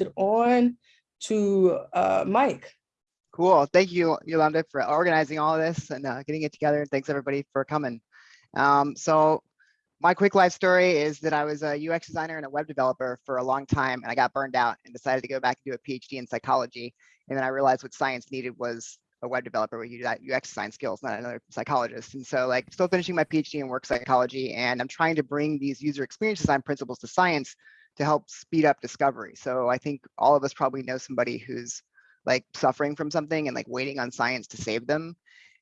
it on to uh, Mike. Cool. Thank you, Yolanda, for organizing all this and uh, getting it together. And thanks everybody for coming. Um, so my quick life story is that I was a UX designer and a web developer for a long time, and I got burned out and decided to go back and do a PhD in psychology. And then I realized what science needed was a web developer with that UX design skills, not another psychologist. And so like still finishing my PhD in work psychology, and I'm trying to bring these user experience design principles to science to help speed up discovery. So I think all of us probably know somebody who's like suffering from something and like waiting on science to save them.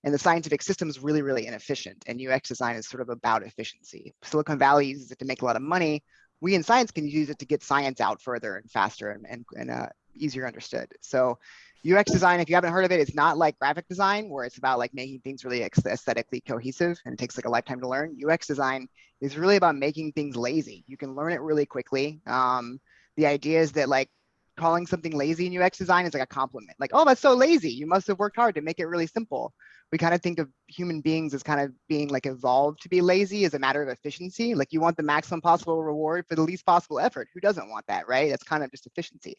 And the scientific system is really, really inefficient. And UX design is sort of about efficiency. Silicon Valley uses it to make a lot of money. We in science can use it to get science out further and faster and, and, and uh, easier understood. So UX design, if you haven't heard of it, it's not like graphic design where it's about like making things really aesthetically cohesive and it takes like a lifetime to learn. UX design is really about making things lazy. You can learn it really quickly. Um, the idea is that like calling something lazy in UX design is like a compliment. Like, oh, that's so lazy. You must have worked hard to make it really simple. We kind of think of human beings as kind of being like evolved to be lazy as a matter of efficiency. Like you want the maximum possible reward for the least possible effort. Who doesn't want that, right? That's kind of just efficiency.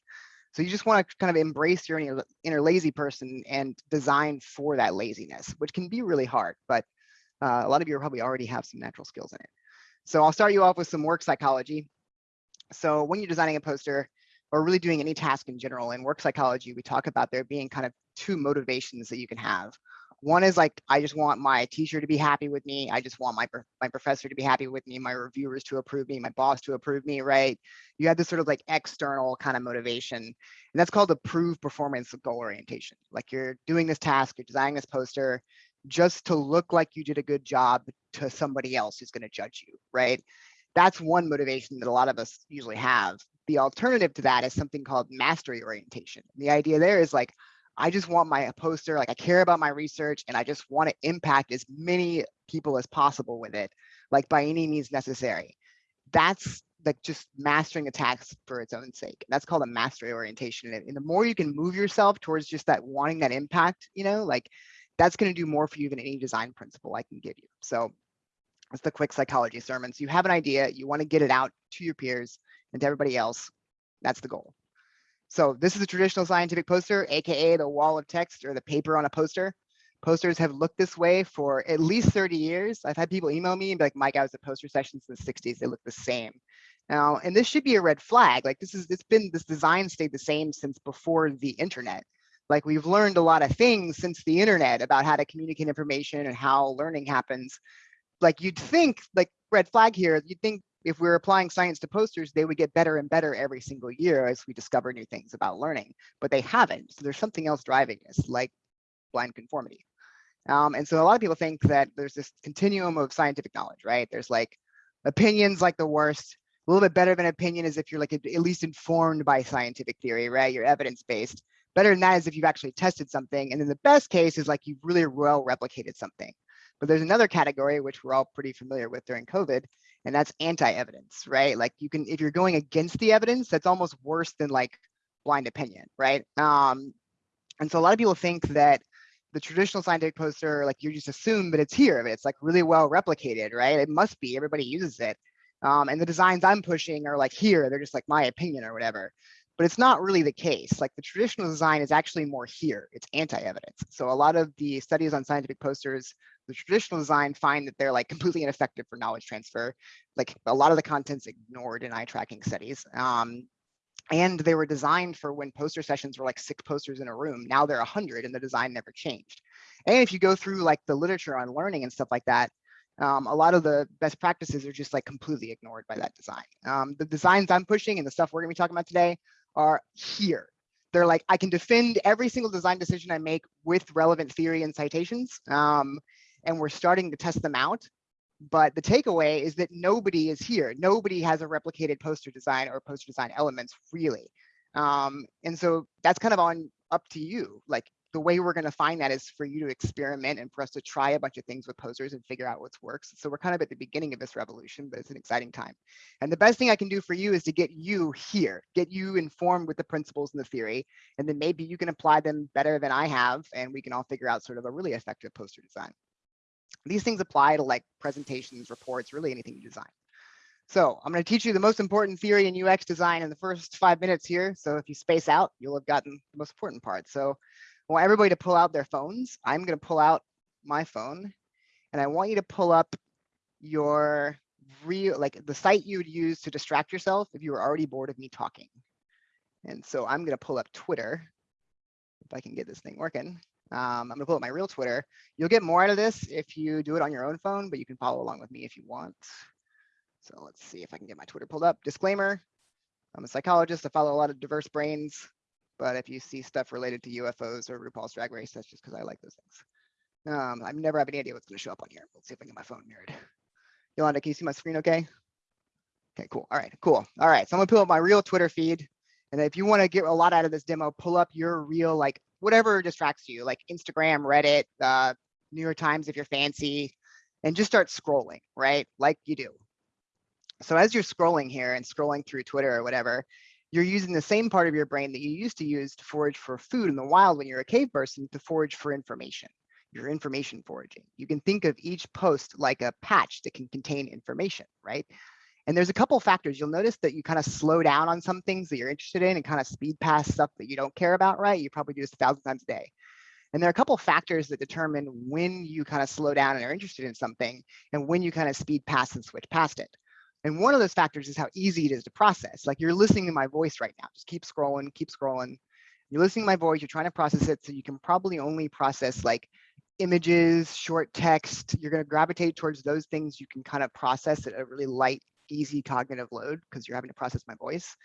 So you just want to kind of embrace your inner, lazy person and design for that laziness, which can be really hard, but uh, a lot of you probably already have some natural skills in it. So I'll start you off with some work psychology. So when you're designing a poster or really doing any task in general in work psychology, we talk about there being kind of two motivations that you can have. One is like, I just want my teacher to be happy with me. I just want my, my professor to be happy with me, my reviewers to approve me, my boss to approve me, right? You have this sort of like external kind of motivation. And that's called approved performance goal orientation. Like you're doing this task, you're designing this poster just to look like you did a good job to somebody else who's going to judge you, right? That's one motivation that a lot of us usually have. The alternative to that is something called mastery orientation. The idea there is like, I just want my poster, like I care about my research and I just want to impact as many people as possible with it, like by any means necessary. That's like just mastering a task for its own sake. That's called a mastery orientation. And the more you can move yourself towards just that wanting that impact, you know, like that's going to do more for you than any design principle I can give you. So that's the quick psychology sermon. So You have an idea, you want to get it out to your peers and to everybody else. That's the goal. So this is a traditional scientific poster, AKA the wall of text or the paper on a poster. Posters have looked this way for at least 30 years. I've had people email me and be like, Mike, I was at poster sessions in the 60s. They look the same. Now, and this should be a red flag. Like this is, it's been, this design stayed the same since before the internet. Like we've learned a lot of things since the internet about how to communicate information and how learning happens. Like you'd think like red flag here, you'd think if we're applying science to posters, they would get better and better every single year as we discover new things about learning, but they haven't. So there's something else driving this, like blind conformity. Um, and so a lot of people think that there's this continuum of scientific knowledge, right? There's like opinions like the worst, a little bit better of an opinion is if you're like at least informed by scientific theory, right? You're evidence-based. Better than that is if you've actually tested something. And then the best case is like you've really well replicated something. But there's another category, which we're all pretty familiar with during COVID, and that's anti-evidence, right? Like you can, if you're going against the evidence, that's almost worse than like blind opinion, right? Um, and so a lot of people think that the traditional scientific poster, like you just assume that it's here, it's like really well replicated, right? It must be, everybody uses it. Um, and the designs I'm pushing are like here, they're just like my opinion or whatever. But it's not really the case. Like the traditional design is actually more here, it's anti-evidence. So a lot of the studies on scientific posters the traditional design find that they're like completely ineffective for knowledge transfer. Like a lot of the content's ignored in eye tracking studies. Um, and they were designed for when poster sessions were like six posters in a room. Now they're 100 and the design never changed. And if you go through like the literature on learning and stuff like that, um, a lot of the best practices are just like completely ignored by that design. Um, the designs I'm pushing and the stuff we're gonna be talking about today are here. They're like, I can defend every single design decision I make with relevant theory and citations. Um, and we're starting to test them out. But the takeaway is that nobody is here. Nobody has a replicated poster design or poster design elements really. Um, and so that's kind of on up to you. Like the way we're going to find that is for you to experiment and for us to try a bunch of things with posters and figure out what works. So we're kind of at the beginning of this revolution, but it's an exciting time. And the best thing I can do for you is to get you here, get you informed with the principles and the theory, and then maybe you can apply them better than I have, and we can all figure out sort of a really effective poster design. These things apply to like presentations, reports, really anything you design. So I'm going to teach you the most important theory in UX design in the first five minutes here. So if you space out, you'll have gotten the most important part. So I want everybody to pull out their phones. I'm going to pull out my phone and I want you to pull up your real, like the site you would use to distract yourself if you were already bored of me talking. And so I'm going to pull up Twitter if I can get this thing working. Um, I'm gonna pull up my real Twitter. You'll get more out of this if you do it on your own phone, but you can follow along with me if you want. So let's see if I can get my Twitter pulled up. Disclaimer, I'm a psychologist. I follow a lot of diverse brains, but if you see stuff related to UFOs or RuPaul's Drag Race, that's just because I like those things. Um, I never have any idea what's gonna show up on here. Let's see if I can get my phone mirrored. Yolanda, can you see my screen okay? Okay, cool. All right, cool. All right, so I'm gonna pull up my real Twitter feed. And if you wanna get a lot out of this demo, pull up your real, like whatever distracts you, like Instagram, Reddit, uh, New York Times if you're fancy, and just start scrolling, right? Like you do. So as you're scrolling here and scrolling through Twitter or whatever, you're using the same part of your brain that you used to use to forage for food in the wild when you're a cave person to forage for information. You're information foraging. You can think of each post like a patch that can contain information, right? And there's a couple factors. You'll notice that you kind of slow down on some things that you're interested in and kind of speed past stuff that you don't care about, right? You probably do this a thousand times a day. And there are a couple factors that determine when you kind of slow down and are interested in something and when you kind of speed past and switch past it. And one of those factors is how easy it is to process. Like you're listening to my voice right now. Just keep scrolling, keep scrolling. You're listening to my voice, you're trying to process it. So you can probably only process like images, short text. You're going to gravitate towards those things you can kind of process at a really light easy cognitive load because you're having to process my voice.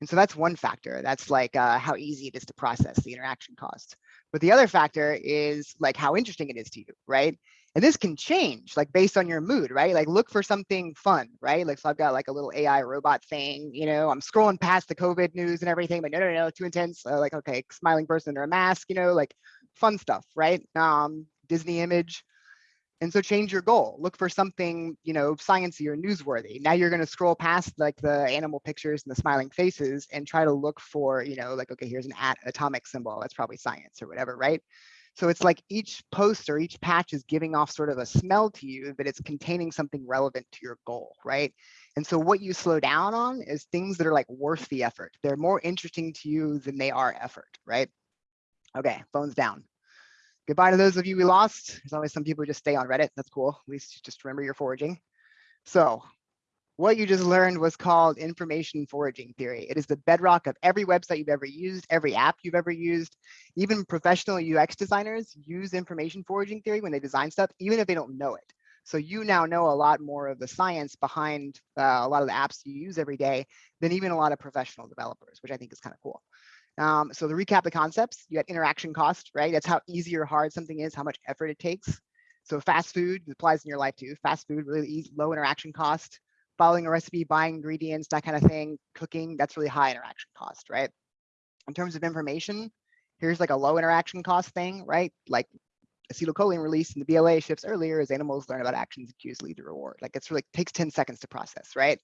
And so that's one factor. That's like uh, how easy it is to process the interaction cost. But the other factor is like how interesting it is to you, right? And this can change like based on your mood, right? Like look for something fun, right? Like so I've got like a little AI robot thing, you know, I'm scrolling past the COVID news and everything, but no, no, no, too intense. Like, okay, smiling person under a mask, you know, like fun stuff, right? Um, Disney image. And so change your goal. Look for something, you know, sciencey or newsworthy. Now you're going to scroll past like the animal pictures and the smiling faces and try to look for, you know, like, okay, here's an atomic symbol. That's probably science or whatever, right? So it's like each post or each patch is giving off sort of a smell to you, but it's containing something relevant to your goal, right? And so what you slow down on is things that are like worth the effort. They're more interesting to you than they are effort, right? Okay, phones down goodbye to those of you we lost. There's always some people who just stay on Reddit. That's cool. At least just remember your foraging. So what you just learned was called information foraging theory. It is the bedrock of every website you've ever used, every app you've ever used. Even professional UX designers use information foraging theory when they design stuff, even if they don't know it. So you now know a lot more of the science behind uh, a lot of the apps you use every day than even a lot of professional developers, which I think is kind of cool. Um, so to recap the concepts, you got interaction cost, right? That's how easy or hard something is, how much effort it takes. So fast food applies in your life too. Fast food, really easy, low interaction cost. Following a recipe, buying ingredients, that kind of thing. Cooking, that's really high interaction cost, right? In terms of information, here's like a low interaction cost thing, right? Like acetylcholine release in the BLA shifts earlier as animals learn about actions and cues lead to reward. Like it's really takes 10 seconds to process, right?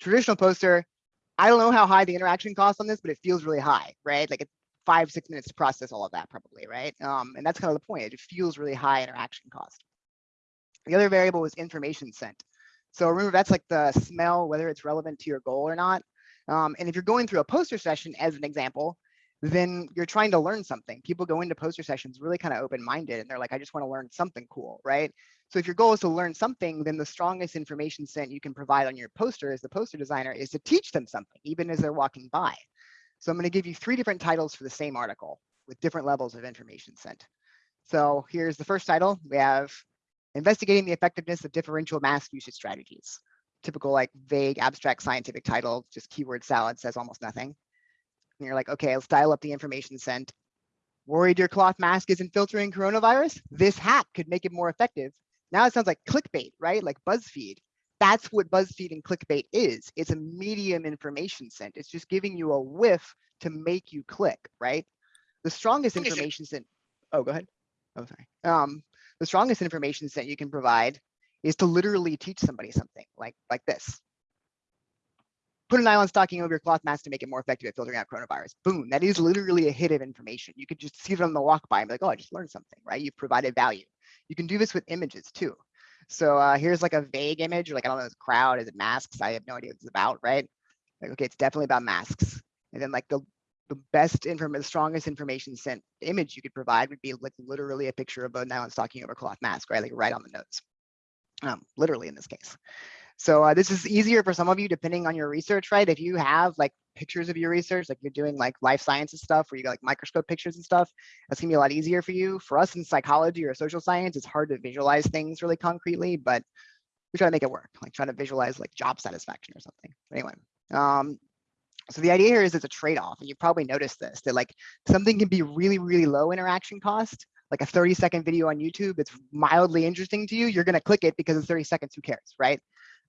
Traditional poster, I don't know how high the interaction cost on this, but it feels really high, right? Like it's five, six minutes to process all of that probably, right? Um, and that's kind of the point. It feels really high interaction cost. The other variable is information scent. So remember, that's like the smell, whether it's relevant to your goal or not. Um, and if you're going through a poster session, as an example, then you're trying to learn something. People go into poster sessions really kind of open-minded and they're like, I just want to learn something cool, right? So if your goal is to learn something, then the strongest information scent you can provide on your poster as the poster designer is to teach them something, even as they're walking by. So I'm going to give you three different titles for the same article with different levels of information scent. So here's the first title. We have investigating the effectiveness of differential mask usage strategies. Typical like vague abstract scientific title, just keyword salad says almost nothing and you're like, okay, let's dial up the information scent. Worried your cloth mask isn't filtering coronavirus? This hat could make it more effective. Now it sounds like clickbait, right? Like BuzzFeed. That's what BuzzFeed and clickbait is. It's a medium information scent. It's just giving you a whiff to make you click, right? The strongest information scent. Oh, go ahead. Oh, sorry. Um, the strongest information that you can provide is to literally teach somebody something like like this put a nylon stocking over your cloth mask to make it more effective at filtering out coronavirus. Boom, that is literally a hit of information. You could just see it on the walk by and be like, oh, I just learned something, right? You've provided value. You can do this with images too. So uh, here's like a vague image, like I don't know, it's crowd, is it masks? I have no idea what it's about, right? Like, okay, it's definitely about masks. And then like the the best information, the strongest information scent image you could provide would be like literally a picture of a nylon stocking over cloth mask, right? Like right on the nose, um, literally in this case. So uh, this is easier for some of you depending on your research, right? If you have like pictures of your research, like you're doing like life sciences stuff where you got like microscope pictures and stuff, that's gonna be a lot easier for you. For us in psychology or social science, it's hard to visualize things really concretely, but we try to make it work, like trying to visualize like job satisfaction or something. Anyway, um, so the idea here is it's a trade-off, and you've probably noticed this, that like something can be really, really low interaction cost, like a 30 second video on YouTube, it's mildly interesting to you, you're gonna click it because it's 30 seconds, who cares, right?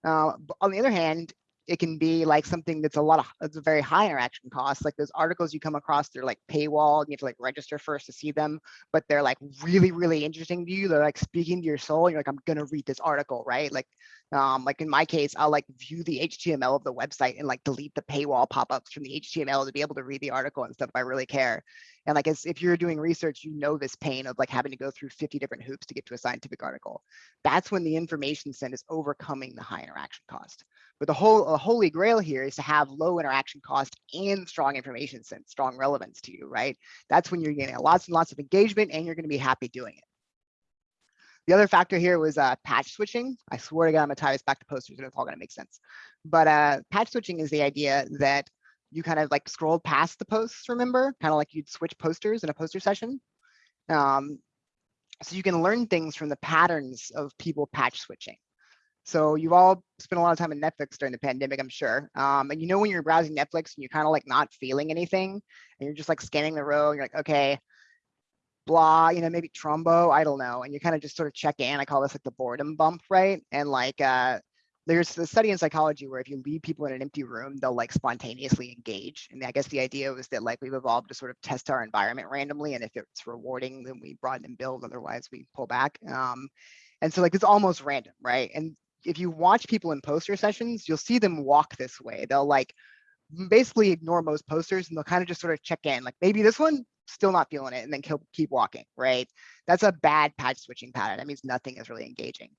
Uh, on the other hand, it can be like something that's a lot of it's a very high interaction cost like those articles you come across they're like paywall you have to like register first to see them but they're like really really interesting to you they're like speaking to your soul you're like i'm gonna read this article right? Like um like in my case i'll like view the html of the website and like delete the paywall pop-ups from the html to be able to read the article and stuff i really care. And like as if you're doing research you know this pain of like having to go through 50 different hoops to get to a scientific article. That's when the information scent is overcoming the high interaction cost but the whole the holy grail here is to have low interaction cost and strong information sense, strong relevance to you, right? That's when you're getting lots and lots of engagement and you're going to be happy doing it. The other factor here was uh, patch switching. I swear to God, I'm gonna tie this back to posters and it's all gonna make sense. But uh, patch switching is the idea that you kind of like scroll past the posts, remember? Kind of like you'd switch posters in a poster session. Um, so you can learn things from the patterns of people patch switching. So you've all spent a lot of time on Netflix during the pandemic, I'm sure. Um, and you know when you're browsing Netflix and you're kind of like not feeling anything, and you're just like scanning the row, and you're like, okay, blah, you know, maybe Trumbo, I don't know. And you kind of just sort of check in. I call this like the boredom bump, right? And like uh, there's the study in psychology where if you leave people in an empty room, they'll like spontaneously engage. And I guess the idea was that like we've evolved to sort of test our environment randomly. And if it's rewarding, then we broaden and build. Otherwise, we pull back. Um, and so like it's almost random, right? And if you watch people in poster sessions, you'll see them walk this way. They'll like basically ignore most posters and they'll kind of just sort of check in like maybe this one still not feeling it and then keep walking, right? That's a bad patch switching pattern. That means nothing is really engaging.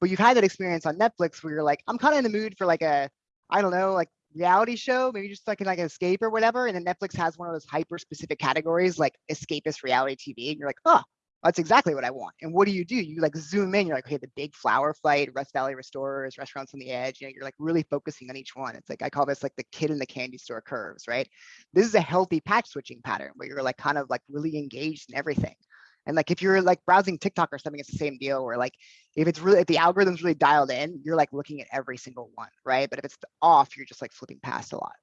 But you've had that experience on Netflix where you're like, I'm kind of in the mood for like a, I don't know, like reality show, maybe just like like an escape or whatever. And then Netflix has one of those hyper specific categories like escapist reality TV. And you're like, oh, that's exactly what I want. And what do you do? You like zoom in, you're like, okay, the big flower fight, Rust Valley Restorers, restaurants on the edge, you know, you're like really focusing on each one. It's like, I call this like the kid in the candy store curves, right? This is a healthy patch switching pattern where you're like kind of like really engaged in everything. And like if you're like browsing TikTok or something, it's the same deal where like if it's really if the algorithm's really dialed in, you're like looking at every single one, right? But if it's off, you're just like flipping past a lot.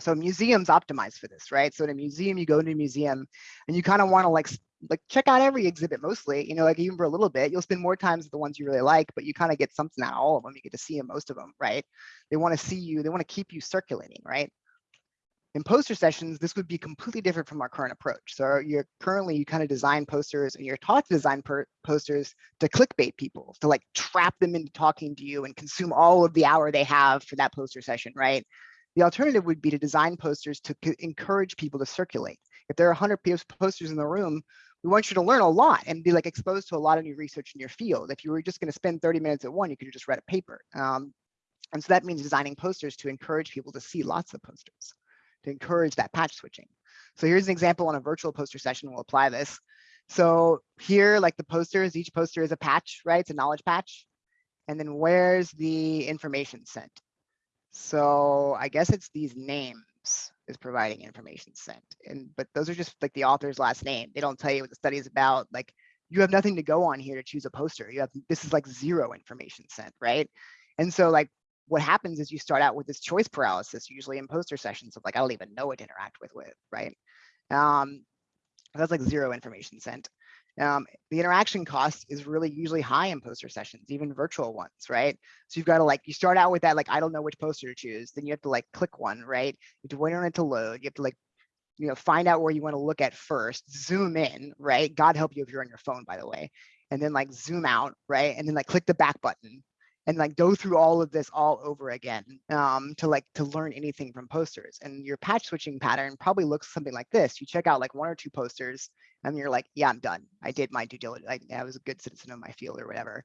So museums optimize for this, right? So in a museum, you go into a museum and you kind of want to like like check out every exhibit mostly, you know, like even for a little bit, you'll spend more times with the ones you really like, but you kind of get something out of all of them. You get to see most of them, right? They want to see you, they want to keep you circulating, right? In poster sessions, this would be completely different from our current approach. So you're currently, you kind of design posters and you're taught to design posters to clickbait people, to like trap them into talking to you and consume all of the hour they have for that poster session, right? The alternative would be to design posters to encourage people to circulate. If there are 100 posters in the room, we want you to learn a lot and be like exposed to a lot of new research in your field. If you were just going to spend 30 minutes at one, you could just read a paper. Um, and so that means designing posters to encourage people to see lots of posters, to encourage that patch switching. So here's an example on a virtual poster session. We'll apply this. So here, like the posters, each poster is a patch, right? It's a knowledge patch. And then where's the information scent? So I guess it's these names is providing information scent. And but those are just like the author's last name. They don't tell you what the study is about. Like you have nothing to go on here to choose a poster. You have this is like zero information scent, right? And so like what happens is you start out with this choice paralysis, usually in poster sessions of like, I don't even know what to interact with with, right? Um, that's like zero information scent. Um, the interaction cost is really usually high in poster sessions, even virtual ones, right? So you've got to like, you start out with that, like, I don't know which poster to choose. Then you have to like click one, right? You have to wait on it to load. You have to like, you know, find out where you want to look at first, zoom in, right? God help you if you're on your phone, by the way. And then like zoom out, right? And then like click the back button and like go through all of this all over again um, to like to learn anything from posters. And your patch switching pattern probably looks something like this. You check out like one or two posters and you're like, yeah, I'm done. I did my due diligence. I, I was a good citizen of my field or whatever.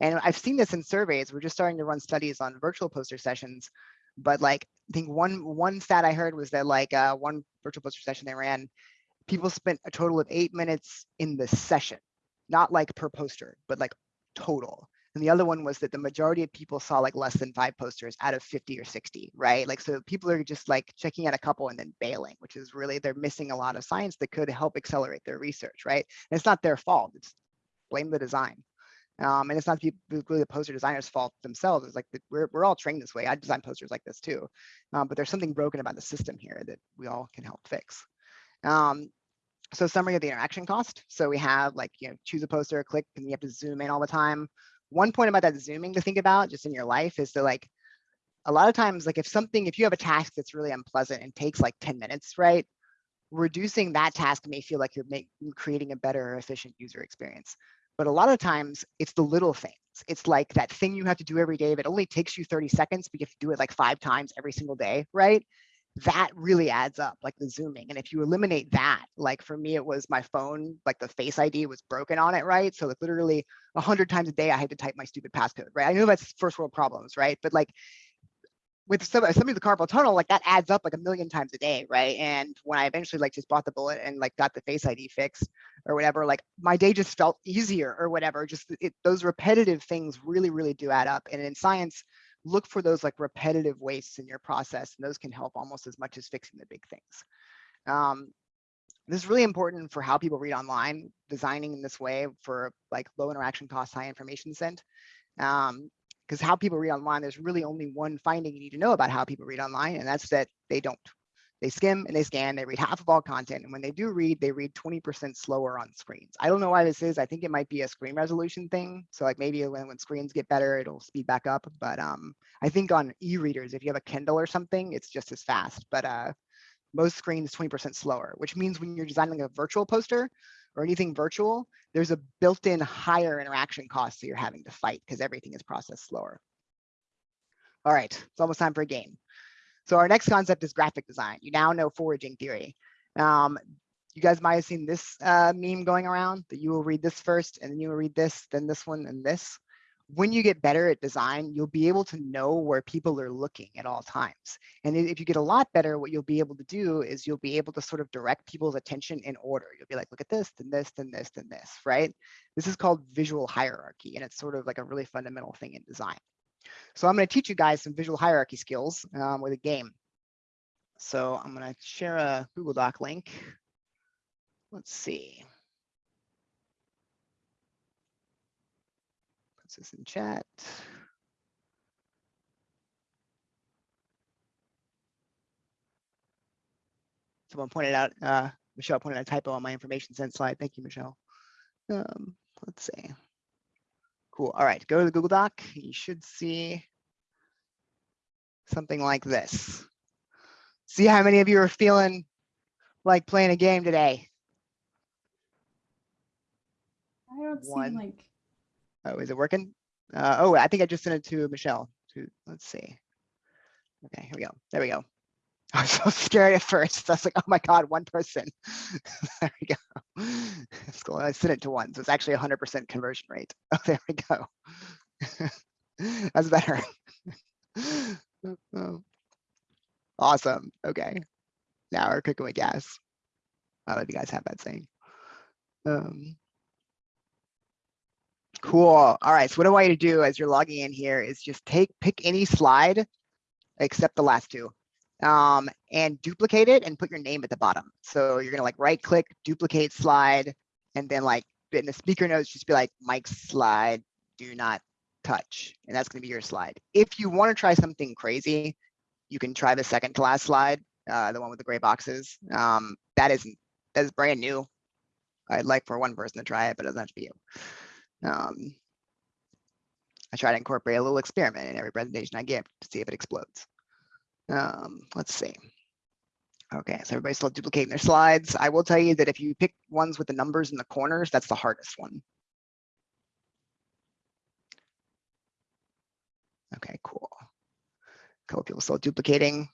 And I've seen this in surveys. We're just starting to run studies on virtual poster sessions. But like, I think one one stat I heard was that like uh, one virtual poster session they ran, people spent a total of eight minutes in the session, not like per poster, but like total. And the other one was that the majority of people saw like less than five posters out of 50 or 60, right? Like, so people are just like checking out a couple and then bailing, which is really, they're missing a lot of science that could help accelerate their research, right? And it's not their fault, it's blame the design. Um, and it's not people- the poster designers' fault themselves. It's like the- we're, we're all trained this way. I design posters like this too. Um, but there's something broken about the system here that we all can help fix. Um, so summary of the interaction cost. So we have like, you know, choose a poster, click, and you have to zoom in all the time. One point about that zooming to think about just in your life is that like, a lot of times, like if something, if you have a task that's really unpleasant and takes like 10 minutes, right? Reducing that task may feel like you're making, creating a better, efficient user experience. But a lot of times it's the little things. It's like that thing you have to do every day that only takes you 30 seconds, but you have to do it like five times every single day, right? That really adds up like the zooming and if you eliminate that like for me it was my phone like the face id was broken on it right? So like literally a hundred times a day i had to type my stupid passcode right? I know that's first world problems right? But like with some somebody with the carpal tunnel like that adds up like a million times a day right? And when i eventually like just bought the bullet and like got the face id fixed or whatever like my day just felt easier or whatever just it, those repetitive things really really do add up and in science look for those like repetitive wastes in your process and those can help almost as much as fixing the big things. Um, this is really important for how people read online, designing in this way for like low interaction cost, high information scent. Um, because how people read online, there's really only one finding you need to know about how people read online, and that's that they don't. They skim and they scan, they read half of all content. And when they do read, they read 20% slower on screens. I don't know why this is. I think it might be a screen resolution thing. So like maybe when, when screens get better, it'll speed back up. But um, I think on e-readers, if you have a Kindle or something, it's just as fast. But uh, most screens 20% slower, which means when you're designing a virtual poster or anything virtual, there's a built-in higher interaction cost that you're having to fight because everything is processed slower. All right, it's almost time for a game. So our next concept is graphic design. You now know foraging theory. Um, you guys might have seen this uh, meme going around that you will read this first and then you will read this, then this one and this. When you get better at design, you'll be able to know where people are looking at all times. And if you get a lot better, what you'll be able to do is you'll be able to sort of direct people's attention in order. You'll be like, look at this, then this, then this, then this, right? This is called visual hierarchy, and it's sort of like a really fundamental thing in design. So I'm going to teach you guys some visual hierarchy skills um, with a game. So I'm going to share a Google Doc link. Let's see. Put this in chat. Someone pointed out, uh, Michelle pointed out a typo on my information scent slide. Thank you, Michelle. Um, let's see. Cool. All right, go to the Google Doc. You should see something like this. See how many of you are feeling like playing a game today? I don't One. see like, Oh, is it working? Uh, oh, I think I just sent it to Michelle. To let's see. Okay, here we go. There we go. I was so scared at first. I was like, oh my God, one person. there we go. Cool. I sent it to one, so it's actually 100% conversion rate. Oh, there we go. That's better. Awesome. Okay. Now we're cooking with gas. I if you guys have that saying. Um, Cool. All right. So what I want you to do as you're logging in here is just take, pick any slide except the last two um, and duplicate it and put your name at the bottom. So you're gonna like right click, duplicate slide, and then like in the speaker notes, just be like Mike's slide, do not touch. And that's gonna be your slide. If you wanna try something crazy, you can try the second to last slide, uh, the one with the gray boxes. Um, that isn't, that is brand new. I'd like for one person to try it, but it doesn't have to be you. Um, I try to incorporate a little experiment in every presentation I give to see if it explodes. Um, let's see. Okay, so everybody's still duplicating their slides. I will tell you that if you pick ones with the numbers in the corners, that's the hardest one. Okay, cool. A couple people still duplicating.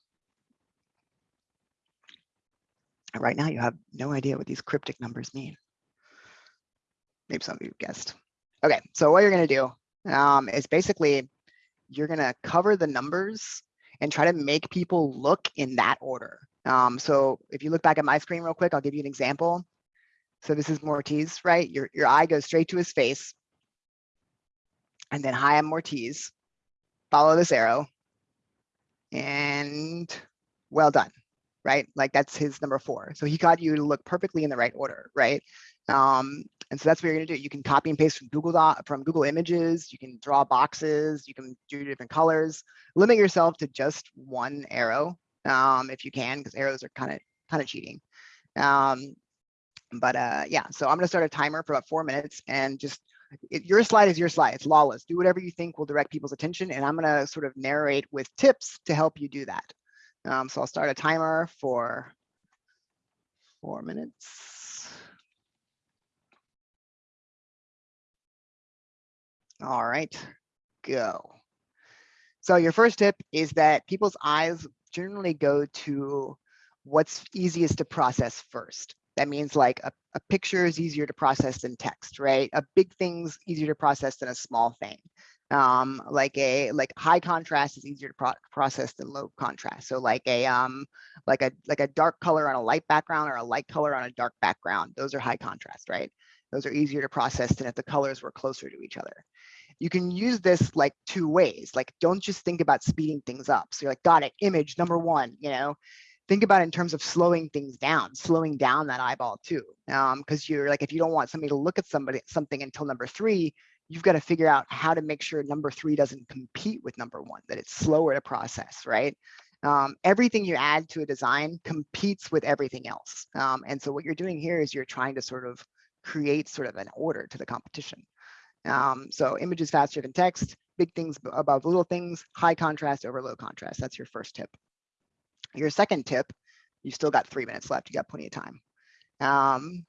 Right now, you have no idea what these cryptic numbers mean. Maybe some of you guessed. Okay, so what you're gonna do um, is basically you're gonna cover the numbers and try to make people look in that order. Um, so if you look back at my screen real quick, I'll give you an example. So this is Moritz, right? Your, your eye goes straight to his face. And then hi, I'm Moritz. Follow this arrow. And well done, right? Like that's his number four. So he got you to look perfectly in the right order, right? Um, and so that's what you're gonna do. You can copy and paste from Google from Google Images. You can draw boxes. You can do different colors. Limit yourself to just one arrow um, if you can, because arrows are kind of kind of cheating. Um, but uh, yeah, so I'm gonna start a timer for about four minutes and just it, your slide is your slide. It's lawless. Do whatever you think will direct people's attention, and I'm gonna sort of narrate with tips to help you do that. Um, so I'll start a timer for four minutes. All right, go. So your first tip is that people's eyes generally go to what's easiest to process first. That means like a, a picture is easier to process than text, right? A big thing's easier to process than a small thing. Um, like a like high contrast is easier to pro process than low contrast. So like a um like a like a dark color on a light background or a light color on a dark background. Those are high contrast, right? Those are easier to process than if the colors were closer to each other you can use this like two ways. Like, don't just think about speeding things up. So you're like, got it, image number one, you know, think about in terms of slowing things down, slowing down that eyeball too. Um, because you're like, if you don't want somebody to look at somebody something until number three, you've got to figure out how to make sure number three doesn't compete with number one, that it's slower to process, right? Um, everything you add to a design competes with everything else. Um, and so what you're doing here is you're trying to sort of create sort of an order to the competition. Um, so images faster than text, big things above little things, high contrast over low contrast. That's your first tip. Your second tip, you still got three minutes left. You got plenty of time. Um,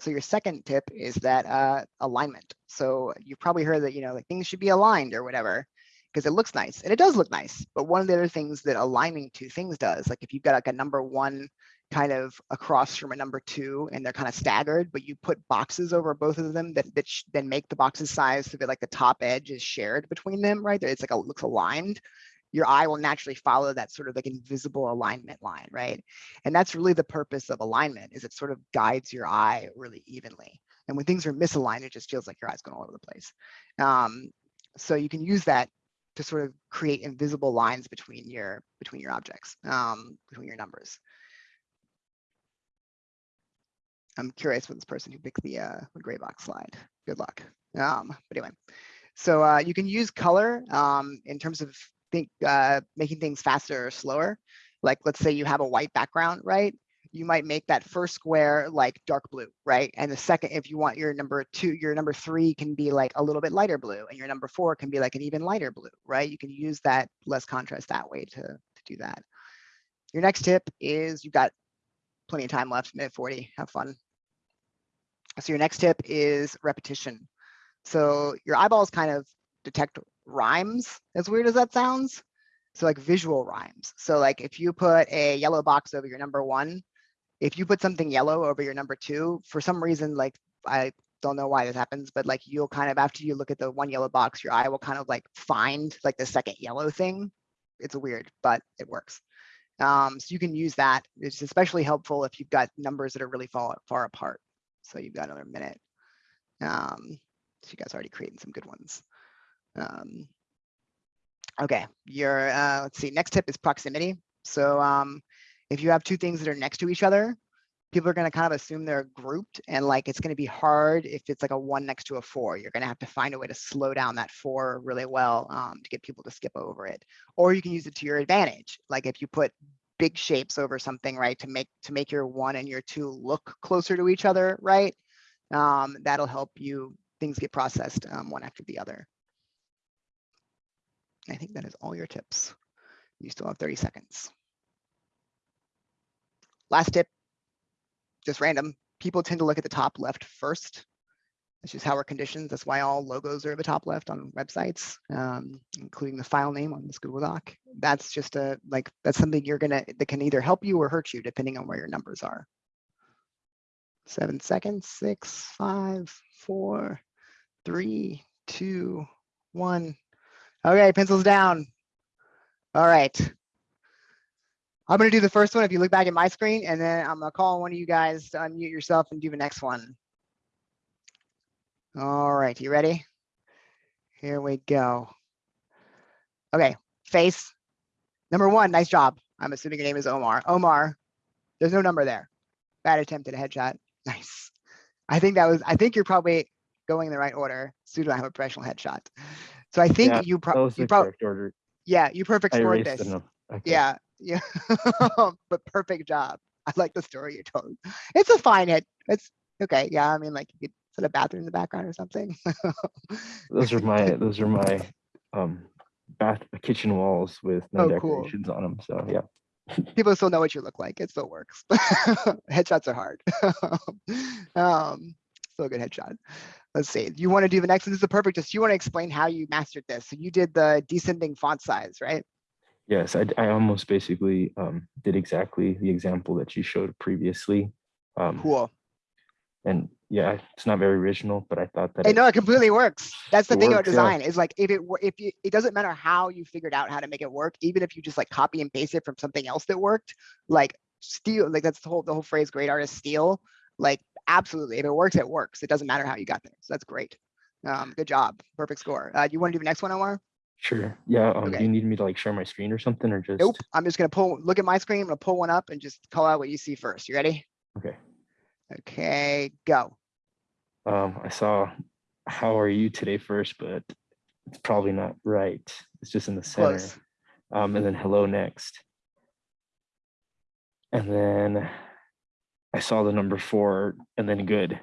so your second tip is that uh, alignment. So you've probably heard that, you know, like things should be aligned or whatever because it looks nice and it does look nice. But one of the other things that aligning two things does, like if you've got like a number one kind of across from a number two and they're kind of staggered, but you put boxes over both of them that, that then make the boxes size so that like the top edge is shared between them, right? It's like a looks aligned. Your eye will naturally follow that sort of like invisible alignment line, right? And that's really the purpose of alignment is it sort of guides your eye really evenly. And when things are misaligned, it just feels like your eye's going all over the place. Um, so you can use that to sort of create invisible lines between your between your objects, um, between your numbers. I'm curious with this person who picked the, uh, the gray box slide. Good luck. Um, but anyway, so uh, you can use color um, in terms of think uh, making things faster or slower. Like let's say you have a white background, right? You might make that first square like dark blue, right? And the second, if you want your number two, your number three can be like a little bit lighter blue, and your number four can be like an even lighter blue, right? You can use that less contrast that way to, to do that. Your next tip is you've got plenty of time left, minute 40, have fun. So your next tip is repetition. So your eyeballs kind of detect rhymes, as weird as that sounds. So like visual rhymes. So like if you put a yellow box over your number one, if you put something yellow over your number two, for some reason, like I don't know why this happens, but like you'll kind of, after you look at the one yellow box, your eye will kind of like find like the second yellow thing. It's weird, but it works. Um, so you can use that. It's especially helpful if you've got numbers that are really far, far apart. So you've got another minute. Um, so you guys are already creating some good ones. Um, okay, your uh, let's see. Next tip is proximity. So um, if you have two things that are next to each other, people are going to kind of assume they're grouped and like it's going to be hard if it's like a one next to a four. You're going to have to find a way to slow down that four really well um, to get people to skip over it. Or you can use it to your advantage. Like if you put big shapes over something, right, to make to make your one and your two look closer to each other, right? Um, that'll help you things get processed um, one after the other. I think that is all your tips. You still have 30 seconds. Last tip, just random. People tend to look at the top left first. That's just how we're conditioned. That's why all logos are at the top left on websites, um, including the file name on this Google Doc. That's just a like that's something you're gonna that can either help you or hurt you depending on where your numbers are. Seven seconds, six, five, four, three, two, one. Okay, pencils down. All right. I'm gonna do the first one if you look back at my screen, and then I'm gonna call on one of you guys to unmute yourself and do the next one. All right, you ready? Here we go. Okay, face. Number one, nice job. I'm assuming your name is Omar. Omar, there's no number there. Bad attempt at a headshot. Nice. I think that was, I think you're probably going in the right order. Pseudo, I have a professional headshot. So I Yeah, think you That probably, was you probably, yeah, you perfect scored this. Okay. Yeah, yeah. But perfect job. I like the story you told. It's a fine hit. It's okay. Yeah, I mean, like you could put a bathroom in the background or something. Those are my, those are my, um, bath, kitchen walls with no Oh, cool. decorations on them. So, yeah. People still know what you look like. It still works. Headshots are hard. Um, still a good headshot. Let's see. You want to do the next one? This is a perfect, just you want to explain how you mastered this. So you did the descending font size, right? Yes, I almost basically, um, did exactly the example that you showed previously. Um, Cool. and yeah, it's not very original, but I thought that. It- know it completely works. That's the thing about works, yeah. design is like if it if you, it doesn't matter how you figured out how to make it work, even if you just like copy and paste it from something else that worked, like steal, like that's the whole, the whole phrase, great artists steal. Like absolutely, if it works, it works. It doesn't matter how you got there. So that's great. Um, good job. Perfect score. Uh, you want to do the next one, Omar? Sure. Yeah. Um, Okay. do you need me to like share my screen or something or just? Nope. I'm just gonna pull, look at my screen. I'm gonna pull one up and just call out what you see first. You ready? Okay. Okay, go. Um, I saw, how are you today first, but it's probably not right. It's just in the center. Um, and then hello next. And then I saw the number four and then good.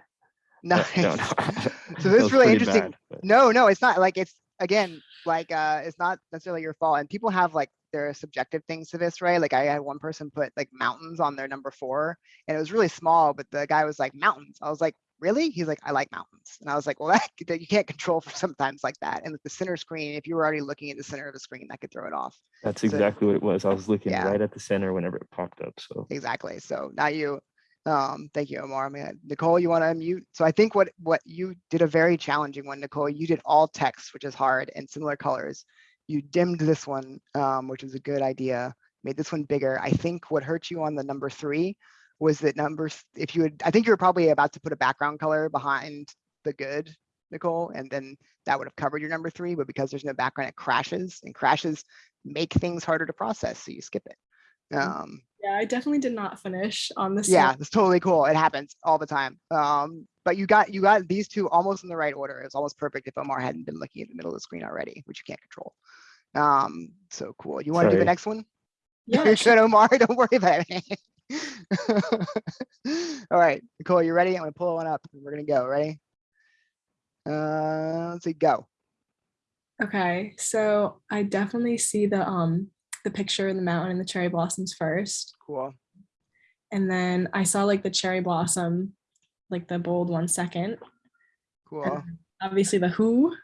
Nice. no, no, So this is really interesting. bad, but- No, no, it's not like it's again, like uh it's not necessarily your fault. And people have like their subjective things to this, right? Like I had one person put like mountains on their number four and it was really small, but the guy was like mountains. I was like, really? He's like, I like mountains. And I was like, well, that you can't control for sometimes like that. And with the center screen, if you were already looking at the center of the screen, that could throw it off. That's So- exactly what it was. I was looking Yeah. right at the center whenever it popped up. So Exactly. So now you, um, thank you, Omar. I mean, Nicole, you want to unmute? So I think what, what you did a very challenging one, Nicole, you did all text, which is hard and similar colors. You dimmed this one, um, which is a good idea, made this one bigger. I think what hurt you on the number three was that numbers, if you would, I think you were probably about to put a background color behind the good, Nicole, and then that would have covered your number three, but because there's no background, it crashes and crashes make things harder to process, so you skip it. Um, Yeah, I definitely did not finish on this. yeah, one. it's totally cool. It happens all the time. Um, but you got you got these two almost in the right order. It's almost perfect if Omar hadn't been looking at the middle of the screen already, which you can't control. Um, so cool. You want to do the next one? Yeah, You're sure. good, Omar. Don't worry about it. all right, Nicole, you ready? I'm gonna pull one up. and We're gonna go. Ready? Uh, let's see. Go. Okay, so I definitely see the um the picture of the mountain and the cherry blossoms first. Cool. And then I saw like the cherry blossom, like the bold one second. Cool. Obviously the who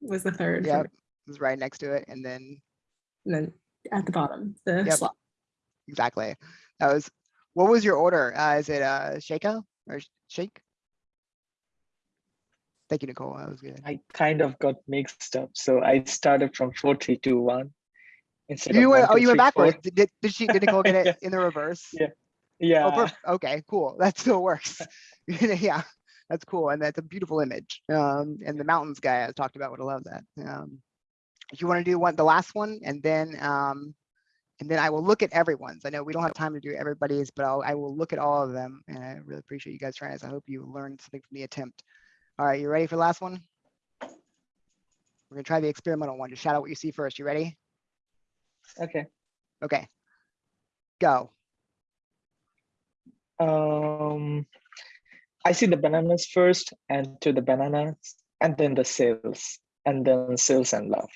was the third. Yep. me, right next to it, and then And then at the bottom, the Yep. slot. exactly. That was. What was your order? Uh, is it uh or Shake? Thank you, Nicole. That was good. I kind of got mixed up. So I started from four, three, two, one. Instead You of went, oh, you went backwards. Did, did- she, did Nicole get it Yeah. in the reverse? Yeah. Oh, Yeah, perf- okay, cool. That still works. Yeah, that's cool. And that's a beautiful image. Um, and the mountains guy I talked about would have loved that. Um, if you want to do one, the last one, and then, um, and then I will look at everyone's. I know we don't have time to do everybody's, but I'll, I will look at all of them. And I really appreciate you guys trying this. I hope you learned something from the attempt. All right, you ready for the last one? We're gonna try the experimental one. Just shout out what you see first. You ready? okay. Okay. Go. Um, I see the bananas first and to the bananas and then the sales and then sales and love.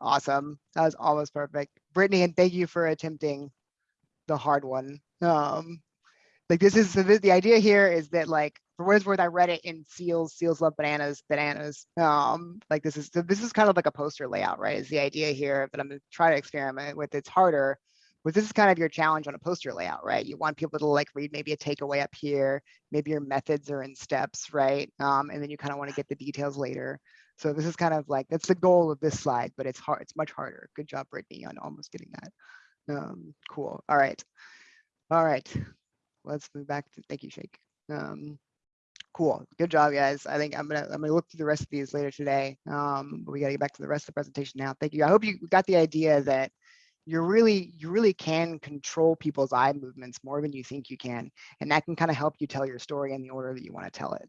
Awesome. That was almost perfect. Brittany, and thank you for attempting the hard one. Um, like this is, the, the idea here is that like, for what it's worth, I read it in seals, seals love bananas, bananas. Um, like this is, so this is kind of like a poster layout, right? Is the idea here that I'm gonna try to experiment with. It's harder. But this is kind of your challenge on a poster layout, right? You want people to like read maybe a takeaway up here, maybe your methods are in steps, right? Um, and then you kind of want to get the details later. So this is kind of like, that's the goal of this slide, but it's hard, it's much harder. Good job, Brittany, on almost getting that. Um, cool, all right. All right, let's move back to, thank you, Shake. Um, cool, good job, guys. I think I'm gonna, I'm gonna look through the rest of these later today. Um, but we gotta get back to the rest of the presentation now. Thank you. I hope you got the idea that you're really, you really can control people's eye movements more than you think you can. And that can kind of help you tell your story in the order that you want to tell it.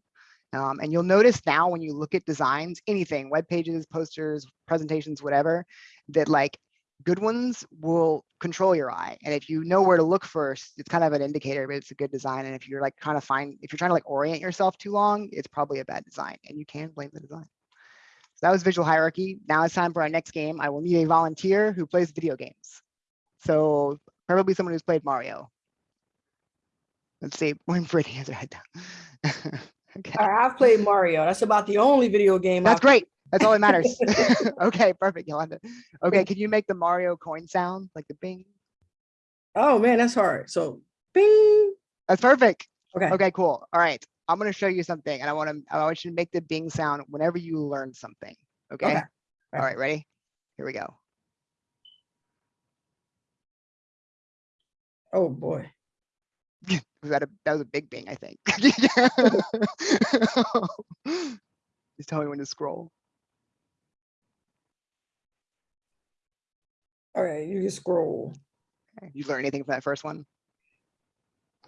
Um, and you'll notice now when you look at designs, anything, web pages, posters, presentations, whatever, that like good ones will control your eye. And if you know where to look first, it's kind of an indicator, but it's a good design. And if you're like trying to find, if you're trying to like orient yourself too long, it's probably a bad design and you can blame the design. So that was visual hierarchy. Now it's time for our next game. I will need a volunteer who plays video games. So probably someone who's played Mario. Let's see, when Brittany has her head down. Okay, I- I've played Mario. That's about the only video game. that's I've- great. That's all that matters. Okay, perfect, Yolanda. Okay, can you make the Mario coin sound, like the bing? Oh, man, that's hard. So bing. That's perfect. Okay. Okay, cool. All right. I'm gonna show you something and I want to, I want you to make the bing sound whenever you learn something. Okay? Okay. All right, ready? Here we go. Oh, boy. Was that a, that was a big bing, I think. Just tell me when to scroll. All right, you can scroll. Okay, You learn anything from that first one?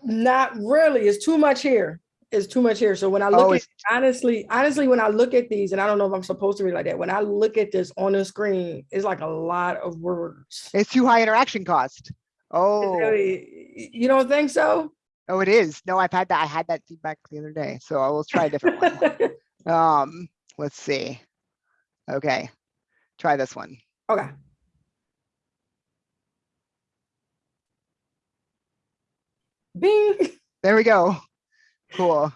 Not really. It's too much here. It's too much here. So when I look Oh, at, honestly, honestly, when I look at these, and I don't know if I'm supposed to read like that, when I look at this on the screen, it's like a lot of words. it's too high interaction cost. Oh, really- You don't think so? oh, it is. No, I've had that. I had that feedback the other day, so I will try a different one. Um, let's see. Okay, try this one. Okay. Bing. There we go. Cool.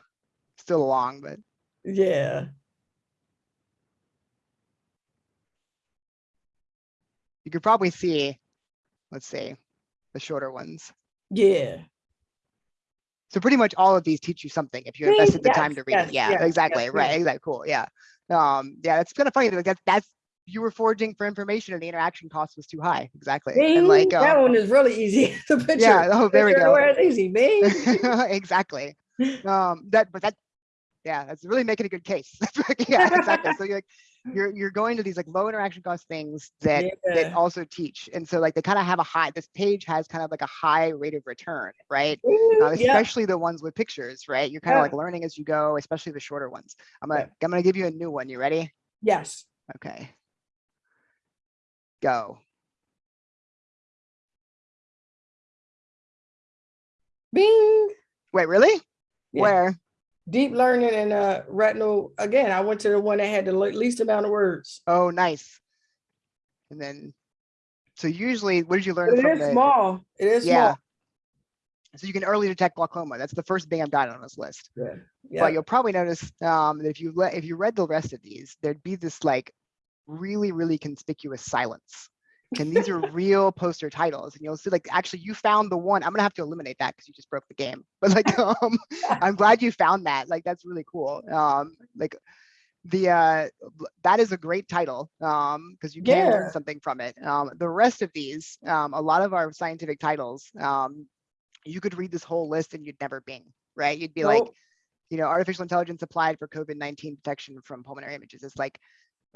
Still long, but Yeah. you could probably see, let's see, the shorter ones. Yeah. So pretty much all of these teach you something if you invested the time to read yes, it. Yeah, yes, exactly. Right. Exactly. Cool. Yeah. Um, yeah, it's kind of funny. Like that's, that's, you were foraging for information and the interaction cost was too high. Exactly. Bing. And like, that um, one is really easy. the picture. yeah. Oh, there we go. it's easy. Bing. exactly. Um, that, but that, yeah, that's really making a good case. yeah, exactly. So you're like, you're, you're going to these like low interaction cost things that, that also teach. And so like they kind of have a high, this page has kind of like a high rate of return, right? Bing, Uh, yeah. especially the ones with pictures, right? You're kind of Yeah. like learning as you go, especially the shorter ones. I'm gonna, Yeah. I'm gonna give you a new one. You ready? Yes. Okay. Go. Bing. Wait, really? Yeah. Where? Deep learning and uh retinal. Again, I went to the one that had the least amount of words. Oh, nice. And then, so usually, what did you learn it is the? small. It is Yeah. small. So you can early detect glaucoma. That's the first thing I've got on this list. Yeah. Yeah. But you'll probably notice um, that if you let, if you read the rest of these, there'd be this like really, really conspicuous silence. And these are real poster titles. And you'll see like, actually you found the one, I'm gonna have to eliminate that because you just broke the game. But like, um, I'm glad you found that. Like, that's really cool. Um, like the, uh, that is a great title um, because you can learn something from it. Um, the rest of these, um, a lot of our scientific titles, um, you could read this whole list and you'd never bing, right? You'd be like, you know, artificial intelligence applied for COVID-19 detection from pulmonary images. It's like,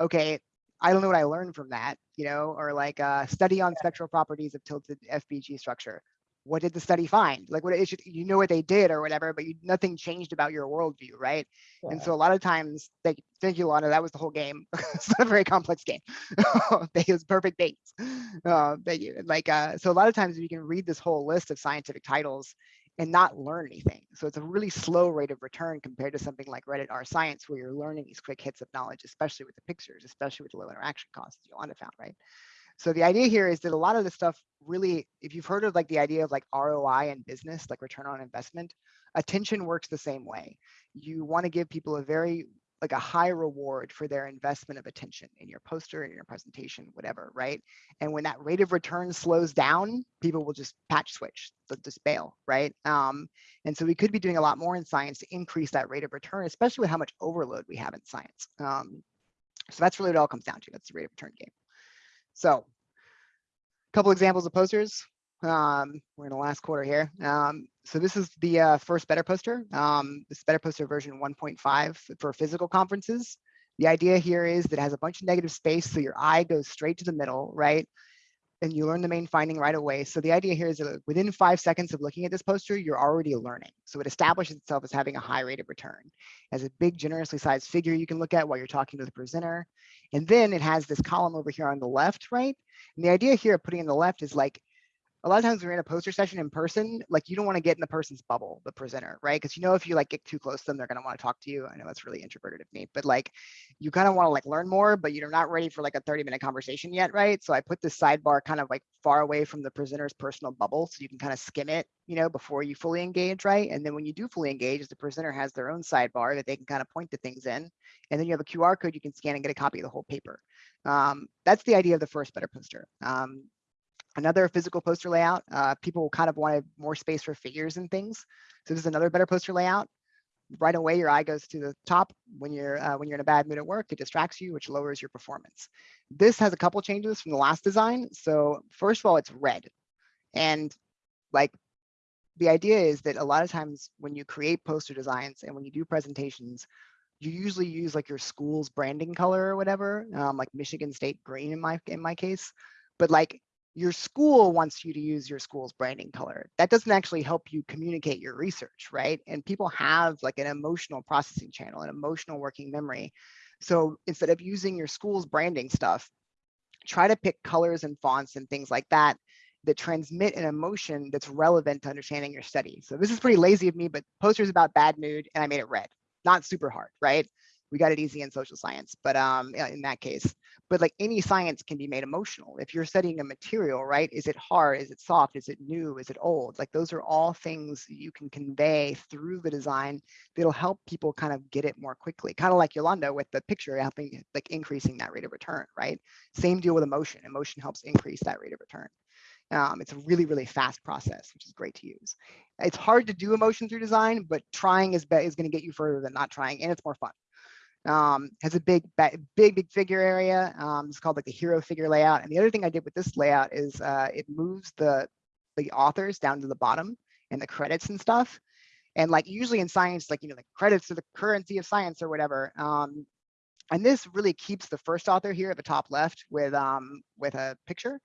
okay, I don't know what I learned from that, you know, or like a study on spectral properties of tilted FBG structure. What did the study find? Like what it should, you know what they did or whatever, but you, nothing changed about your worldview, right? And so a lot of times, thank, thank you, Lana, that was the whole game. it's not a very complex game. they use perfect dates. Uh, thank you. Like, uh, so a lot of times you can read this whole list of scientific titles and not learn anything. So it's a really slow rate of return compared to something like Reddit R Science, where you're learning these quick hits of knowledge, especially with the pictures, especially with the low interaction costs Yolanda found, right? So the idea here is that a lot of the stuff really, if you've heard of like the idea of like ROI in business, like return on investment, attention works the same way. You want to give people a very like a high reward for their investment of attention in your poster, in your presentation, whatever, right? And when that rate of return slows down, people will just patch switch, just bail, right? Um, and so we could be doing a lot more in science to increase that rate of return, especially with how much overload we have in science. Um, So that's really what it all comes down to. That's the rate of return game. So a couple examples of posters. Um, we're in the last quarter here. Um, so this is the uh, first Better Poster. Um, this Better Poster version 1.5 for physical conferences. The idea here is that it has a bunch of negative space, so your eye goes straight to the middle, right? And you learn the main finding right away. So the idea here is that within five seconds of looking at this poster, you're already learning. So it establishes itself as having a high rate of return. As a big, generously sized figure you can look at while you're talking to the presenter. And then it has this column over here on the left, right? And the idea here of putting in the left is like, a lot of times when we're in a poster session in person, like you don't want to get in the person's bubble, the presenter, right? Because you know if you like get too close to them, they're gonna want to talk to you. I know that's really introverted of me, but like you kind of want to like learn more, but you're not ready for like a 30 minute conversation yet, right? So I put this sidebar kind of like far away from the presenter's personal bubble so you can kind of skim it, you know, before you fully engage, right? And then when you do fully engage, the presenter has their own sidebar that they can kind of point to things in. And then you have a QR code you can scan and get a copy of the whole paper. Um, that's the idea of the first better poster. Um, another physical poster layout. Uh, people kind of wanted more space for figures and things. So this is another better poster layout. Right away, your eye goes to the top when you're uh, when you're in a bad mood at work. It distracts you, which lowers your performance. This has a couple changes from the last design. So first of all, it's red, and like the idea is that a lot of times when you create poster designs and when you do presentations, you usually use like your school's branding color or whatever, um, like Michigan State green in my in my case. But like your school wants you to use your school's branding color. That doesn't actually help you communicate your research, right? And people have like an emotional processing channel, an emotional working memory. So instead of using your school's branding stuff, try to pick colors and fonts and things like that that transmit an emotion that's relevant to understanding your study. So this is pretty lazy of me, but posters about bad mood and I made it red. Not super hard, right? We got it easy in social science, but um, in that case, but like any science can be made emotional. If you're studying a material, right? Is it hard? Is it soft? Is it new? Is it old? Like those are all things you can convey through the design that'll help people kind of get it more quickly. Kind of like Yolanda with the picture helping like increasing that rate of return, right? Same deal with emotion. Emotion helps increase that rate of return. Um, it's a really, really fast process, which is great to use. It's hard to do emotion through design, but trying is, is going to get you further than not trying, and it's more fun um, has a big, big, big figure area. Um, it's called like the hero figure layout. And the other thing I did with this layout is uh, it moves the, the authors down to the bottom and the credits and stuff. And like usually in science, like, you know, the credits are the currency of science or whatever. Um, and this really keeps the first author here at the top left with, um, with a picture.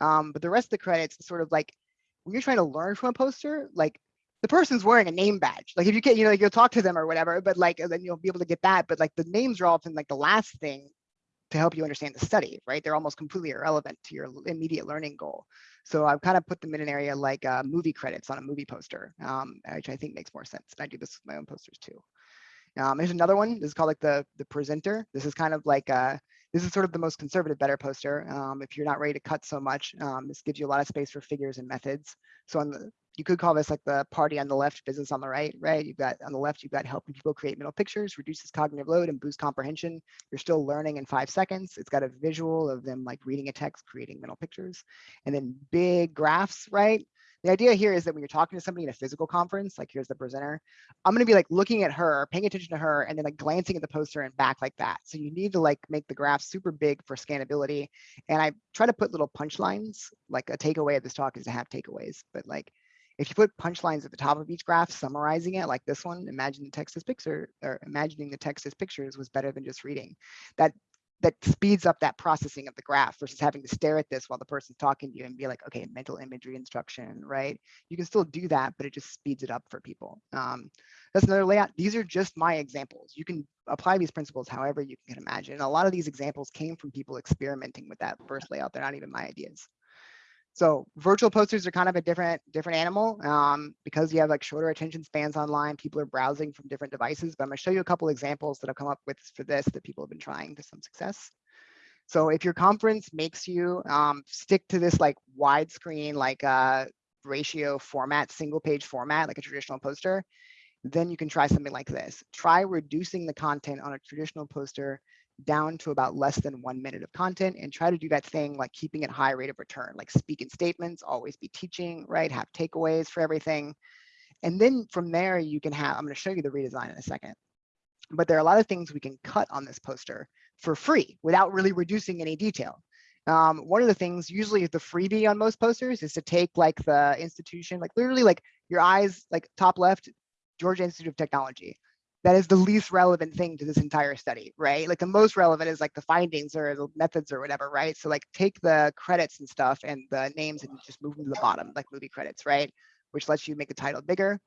Um, but the rest of the credits sort of like, when you're trying to learn from a poster, like the person's wearing a name badge. Like if you get, you know, like you'll talk to them or whatever, but like then you'll be able to get that. But like the names are often like the last thing to help you understand the study, right? They're almost completely irrelevant to your immediate learning goal. So I've kind of put them in an area like uh, movie credits on a movie poster, um, which I think makes more sense. And I do this with my own posters too. Um, there's another one. This is called like the the presenter. This is kind of like uh, this is sort of the most conservative better poster. Um, if you're not ready to cut so much, um, this gives you a lot of space for figures and methods. So on the you could call this like the party on the left, business on the right, right? You've got on the left, you've got helping people create mental pictures, reduces cognitive load and boost comprehension. You're still learning in five seconds. It's got a visual of them like reading a text, creating mental pictures, and then big graphs, right? The idea here is that when you're talking to somebody in a physical conference, like here's the presenter, I'm going to be like looking at her, paying attention to her, and then like glancing at the poster and back like that. So you need to like make the graph super big for scannability. And I try to put little punchlines, like a takeaway of this talk is to have takeaways, but like if you put punchlines at the top of each graph summarizing it, like this one, imagine the text as picture or imagining the text as pictures was better than just reading. That that speeds up that processing of the graph versus having to stare at this while the person's talking to you and be like, okay, mental imagery instruction, right? You can still do that, but it just speeds it up for people. Um, that's another layout. These are just my examples. You can apply these principles however you can imagine. a lot of these examples came from people experimenting with that first layout. They're not even my ideas. So virtual posters are kind of a different different animal um, because you have like shorter attention spans online. People are browsing from different devices. But I'm to show you a couple examples that I've come up with for this that people have been trying to some success. So if your conference makes you um, stick to this like widescreen like uh, ratio format, single page format, like a traditional poster, then you can try something like this. Try reducing the content on a traditional poster down to about less than one minute of content and try to do that thing like keeping it high rate of return, like speak in statements, always be teaching, right? Have takeaways for everything. And then from there, you can have, I'm going to show you the redesign in a second. but there are a lot of things we can cut on this poster for free without really reducing any detail. Um, one of the things usually the freebie on most posters is to take like the institution, like literally like your eyes, like top left, Georgia Institute of Technology. That is the least relevant thing to this entire study, right? Like the most relevant is like the findings or the methods or whatever, right? So like take the credits and stuff and the names and just move them to the bottom, like movie credits, right? Which lets you make the title bigger.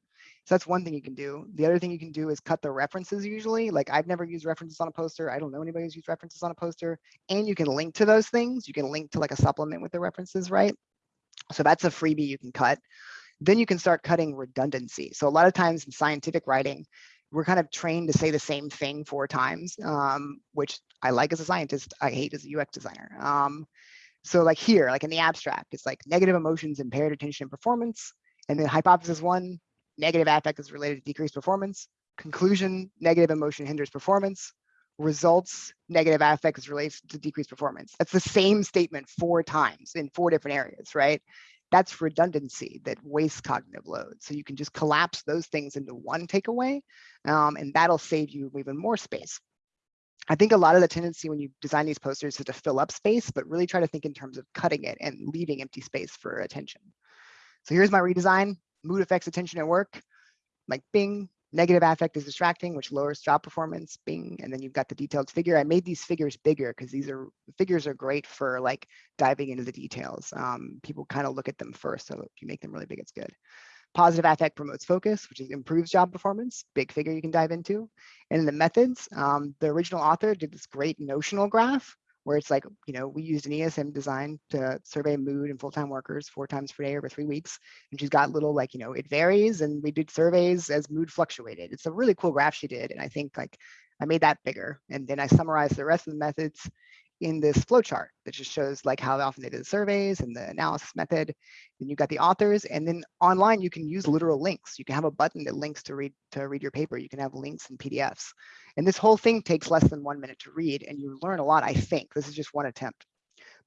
So that's one thing you can do. The other thing you can do is cut the references usually. Like I've never used references on a poster. I don't know anybody who's used references on a poster. And you can link to those things. You can link to like a supplement with the references, right? So that's a freebie you can cut. Then you can start cutting redundancy. So a lot of times in scientific writing, we're kind of trained to say the same thing four times, um, which I like as a scientist, I hate as a UX designer. Um, so like here, like in the abstract, it's like negative emotions impaired attention and performance. And then hypothesis one, negative affect is related to decreased performance. Conclusion, negative emotion hinders performance. Results, negative affect is related to decreased performance. That's the same statement four times in four different areas, right? That's redundancy that wastes cognitive load. So you can just collapse those things into one takeaway, um, and that'll save you even more space. I think a lot of the tendency when you design these posters is to fill up space, but really try to think in terms of cutting it and leaving empty space for attention. So here's my redesign mood affects attention at work, like bing, negative affect is distracting, which lowers job performance, bing, and then you've got the detailed figure. I made these figures bigger because these are figures are great for like diving into the details. Um, people kind of look at them first, so if you make them really big, it's good. Positive affect promotes focus, which improves job performance, big figure you can dive into. And in the methods, um, the original author did this great notional graph where it's like, you know, we used an ESM design to survey mood and full-time workers four times per day over three weeks. And she's got little like, you know, it varies and we did surveys as mood fluctuated. It's a really cool graph she did. And I think like I made that bigger. And then I summarized the rest of the methods in this flowchart that just shows like how often they did the surveys and the analysis method. Then you've got the authors and then online you can use literal links. You can have a button that links to read to read your paper. You can have links and PDFs. And this whole thing takes less than one minute to read and you learn a lot, I think. This is just one attempt.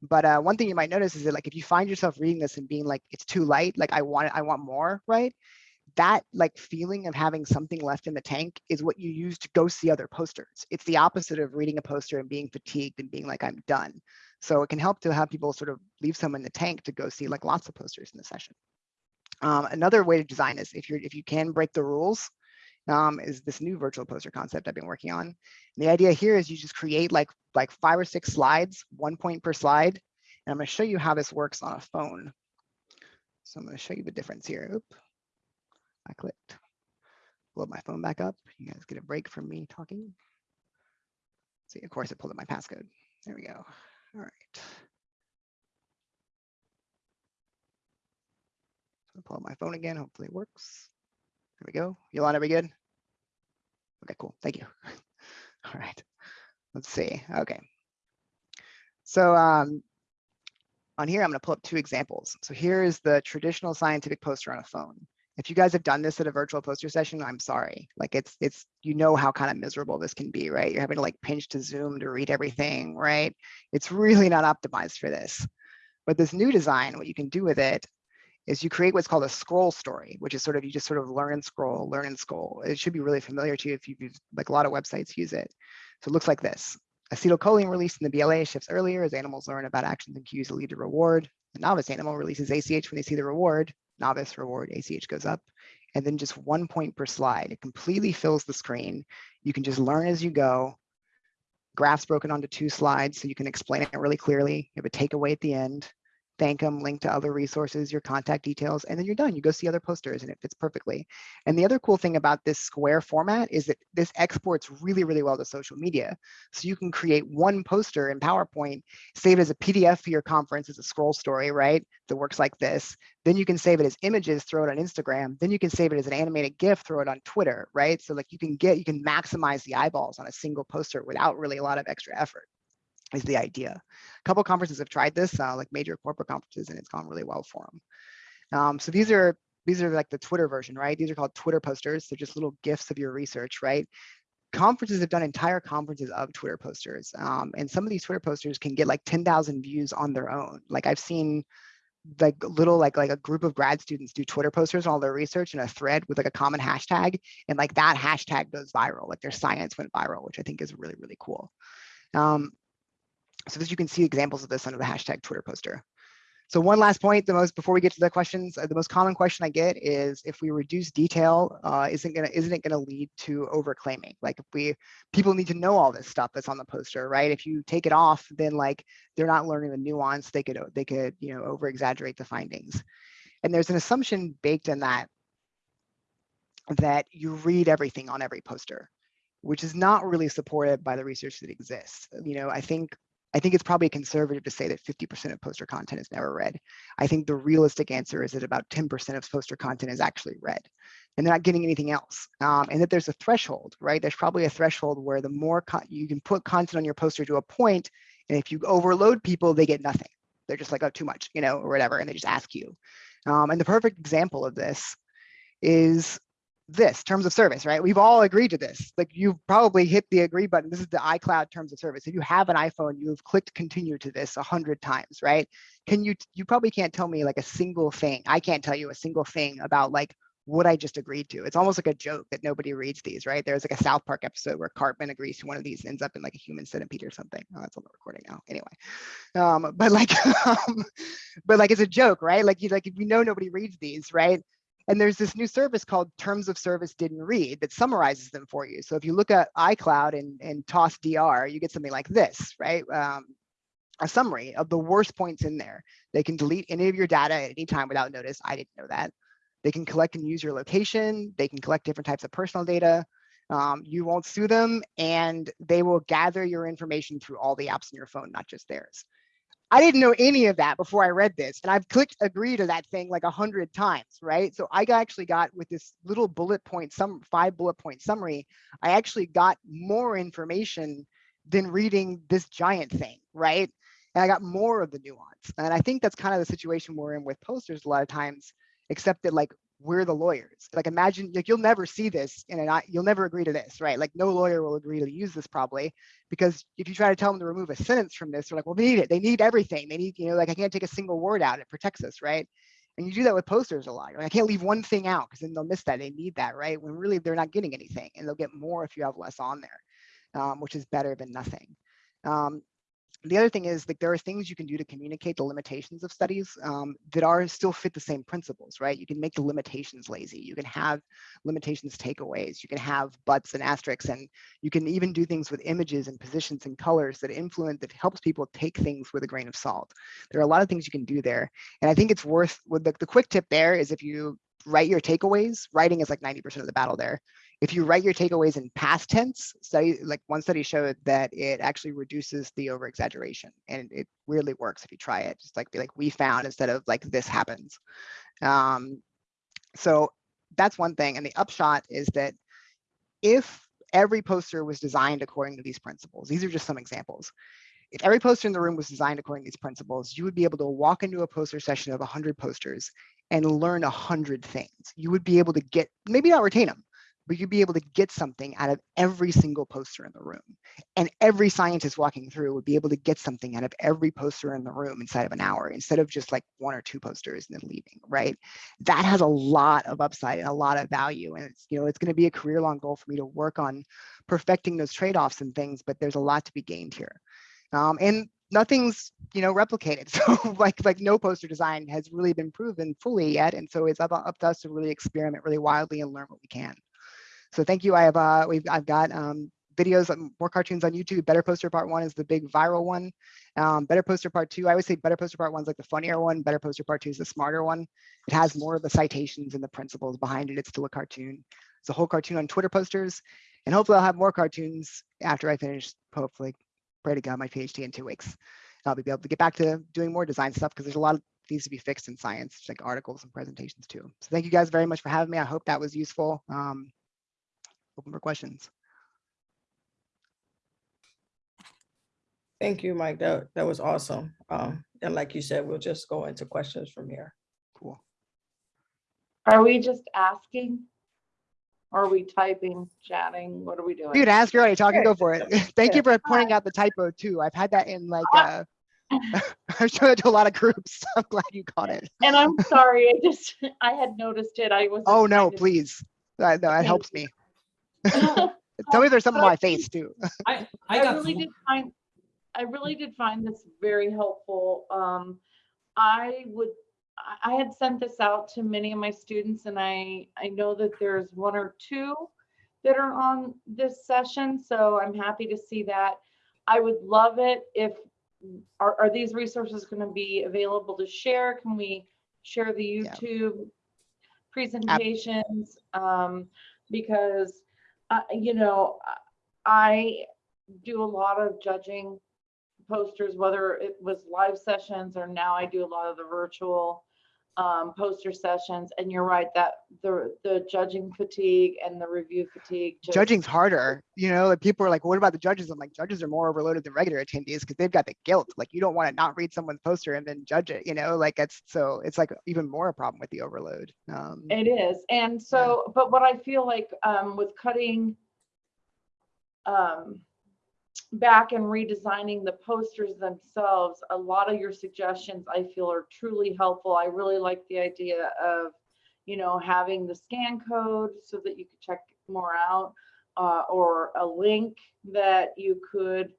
But uh, one thing you might notice is that like if you find yourself reading this and being like, it's too light, like I want it, I want more, right? That like feeling of having something left in the tank is what you use to go see other posters. It's the opposite of reading a poster and being fatigued and being like, I'm done. So it can help to have people sort of leave some in the tank to go see like lots of posters in the session. Um, another way to design this, if you're if you can break the rules, um, is this new virtual poster concept I've been working on. And the idea here is you just create like like five or six slides, one point per slide. And I'm going to show you how this works on a phone. So I'm going to show you the difference here. I clicked. Up my phone back up. You guys get a break from me talking. See, of course, it pulled up my passcode. There we go. All right. So pull up my phone again. Hopefully it works. There we go. Yolanda, we good? Okay, cool. Thank you. All right. Let's see. Okay. So um, on here, I'm going to pull up two examples. So here is the traditional scientific poster on a phone if you guys have done this at a virtual poster session, I'm sorry. Like it's, it's, you know how kind of miserable this can be, right? You're having to like pinch to zoom to read everything, right? It's really not optimized for this. But this new design, what you can do with it is you create what's called a scroll story, which is sort of, you just sort of learn and scroll, learn and scroll. It should be really familiar to you if you've used, like a lot of websites use it. So it looks like this. Acetylcholine released in the BLA shifts earlier as animals learn about actions and cues that lead to reward. The novice animal releases ACH when they see the reward novice reward ACH goes up, and then just one point per slide. It completely fills the screen. You can just learn as you go. Graphs broken onto two slides so you can explain it really clearly. You have a takeaway at the end thank them, link to other resources, your contact details, and then you're done. You go see other posters and it fits perfectly. And the other cool thing about this square format is that this exports really, really well to social media. So you can create one poster in PowerPoint, save it as a PDF for your conference as a scroll story, right? That works like this. Then you can save it as images, throw it on Instagram. Then you can save it as an animated GIF, throw it on Twitter, right? So like you can get, you can maximize the eyeballs on a single poster without really a lot of extra effort is the idea. A couple conferences have tried this, uh, like major corporate conferences, and it's gone really well for them. Um, so these are these are like the Twitter version, right? These are called Twitter posters. They're just little gifts of your research, right? Conferences have done entire conferences of Twitter posters, um, and some of these Twitter posters can get like 10,000 views on their own. Like I've seen like little like like a group of grad students do Twitter posters on all their research in a thread with like a common hashtag, and like that hashtag goes viral. Like their science went viral, which I think is really really cool. Um, so as you can see examples of this under the hashtag Twitter poster. So one last point, the most before we get to the questions, uh, the most common question I get is if we reduce detail, uh, isn't gonna isn't it gonna lead to overclaiming? Like if we people need to know all this stuff that's on the poster, right? If you take it off, then like they're not learning the nuance. They could they could you know over exaggerate the findings, and there's an assumption baked in that that you read everything on every poster, which is not really supported by the research that exists. You know, I think I think it's probably conservative to say that 50% of poster content is never read. I think the realistic answer is that about 10% of poster content is actually read and they're not getting anything else. Um, and that there's a threshold, right? There's probably a threshold where the more you can put content on your poster to a point, and if you overload people, they get nothing. They're just like, oh, too much, you know, or whatever, and they just ask you. Um, and the perfect example of this is this terms of service, right? We've all agreed to this. Like you've probably hit the agree button. This is the iCloud terms of service. If you have an iPhone, you've clicked continue to this a hundred times, right? Can you, you probably can't tell me like a single thing. I can't tell you a single thing about like what I just agreed to. It's almost like a joke that nobody reads these, right? There's like a South Park episode where Cartman agrees to one of these, ends up in like a human centipede or something. Oh, that's on the recording now. Anyway, um, but like, um, but like it's a joke, right? Like you like if we know nobody reads these, right? And there's this new service called Terms of Service Didn't Read that summarizes them for you. So if you look at iCloud and, and ToS;DR, you get something like this, right? Um, a summary of the worst points in there. They can delete any of your data at any time without notice. I didn't know that. They can collect and use your location. They can collect different types of personal data. Um, you won't sue them and they will gather your information through all the apps on your phone, not just theirs. I didn't know any of that before I read this, and I've clicked agree to that thing like a hundred times, right? So I actually got with this little bullet point, some five bullet point summary, I actually got more information than reading this giant thing, right? And I got more of the nuance, and I think that's kind of the situation we're in with posters a lot of times, except that like we're the lawyers. Like imagine like you'll never see this in an you'll never agree to this, right? Like no lawyer will agree to use this probably because if you try to tell them to remove a sentence from this, they're like, well, they need it. They need everything. They need, you know, like I can't take a single word out. It protects us, right? And you do that with posters a lot. Like, I can't leave one thing out because then they'll miss that. They need that, right? When really they're not getting anything and they'll get more if you have less on there, um, which is better than nothing. Um, the other thing is like there are things you can do to communicate the limitations of studies um, that are still fit the same principles, right? You can make the limitations lazy. You can have limitations takeaways. You can have buts and asterisks, and you can even do things with images and positions and colors that influence that helps people take things with a grain of salt. There are a lot of things you can do there, and I think it's worth. With the, the quick tip there is if you write your takeaways, writing is like 90% of the battle there if you write your takeaways in past tense, study like one study showed that it actually reduces the over exaggeration and it really works if you try it. Just like be like we found instead of like this happens. Um, so that's one thing. And the upshot is that if every poster was designed according to these principles, these are just some examples. If every poster in the room was designed according to these principles, you would be able to walk into a poster session of 100 posters and learn 100 things. You would be able to get, maybe not retain them, but you'd be able to get something out of every single poster in the room. And every scientist walking through would be able to get something out of every poster in the room inside of an hour, instead of just like one or two posters and then leaving, right? That has a lot of upside and a lot of value. And it's, you know, it's going to be a career long goal for me to work on perfecting those trade-offs and things, but there's a lot to be gained here. Um, and nothing's you know replicated so like like no poster design has really been proven fully yet and so it's up, up to us to really experiment really wildly and learn what we can so thank you. I have uh, we've I've got um, videos, um, more cartoons on YouTube. Better Poster Part One is the big viral one. Um, Better Poster Part Two, I would say Better Poster Part One is like the funnier one. Better Poster Part Two is the smarter one. It has more of the citations and the principles behind it. It's still a cartoon. It's a whole cartoon on Twitter posters, and hopefully I'll have more cartoons after I finish. Hopefully, pray to God, my PhD in two weeks. I'll be able to get back to doing more design stuff because there's a lot of needs to be fixed in science, like articles and presentations too. So thank you guys very much for having me. I hope that was useful. Um, open for questions. Thank you, Mike. That, that was awesome. Um, and like you said, we'll just go into questions from here. Cool. Are we just asking? Or are we typing, chatting? What are we doing? You can ask, you're already talking, Sure. go for it. Thank you for pointing out the typo too. I've had that in like, uh, I'm showing it to a lot of groups. I'm glad you caught it. And I'm sorry, I just, I had noticed it. I was. Oh, no, please. That, that Thank helps me. Please. Tell me there's something on my face too. I, I I really did find, I really did find this very helpful. Um, I would, I, I had sent this out to many of my students and I, I know that there's one or two that are on this session, so I'm happy to see that. I would love it if, are, are these resources gonna be available to share? Can we share the Yeah. YouTube presentations? Um, because, you know, I do a lot of judging posters, whether it was live sessions or now I do a lot of the virtual um, poster sessions. And you're right that the, the judging fatigue and the review fatigue. just- Judging's harder, you know, like people are like, what about the judges? I'm like, judges are more overloaded than regular attendees because they've got the guilt. Like you don't want to not read someone's poster and then judge it, you know, like it's so it's like even more a problem with the overload. Um, It is. And so, but what I feel like um, with cutting um, back and redesigning the posters themselves, a lot of your suggestions I feel are truly helpful. I really like the idea of, you know, having the scan code so that you could check more out uh, or a link that you could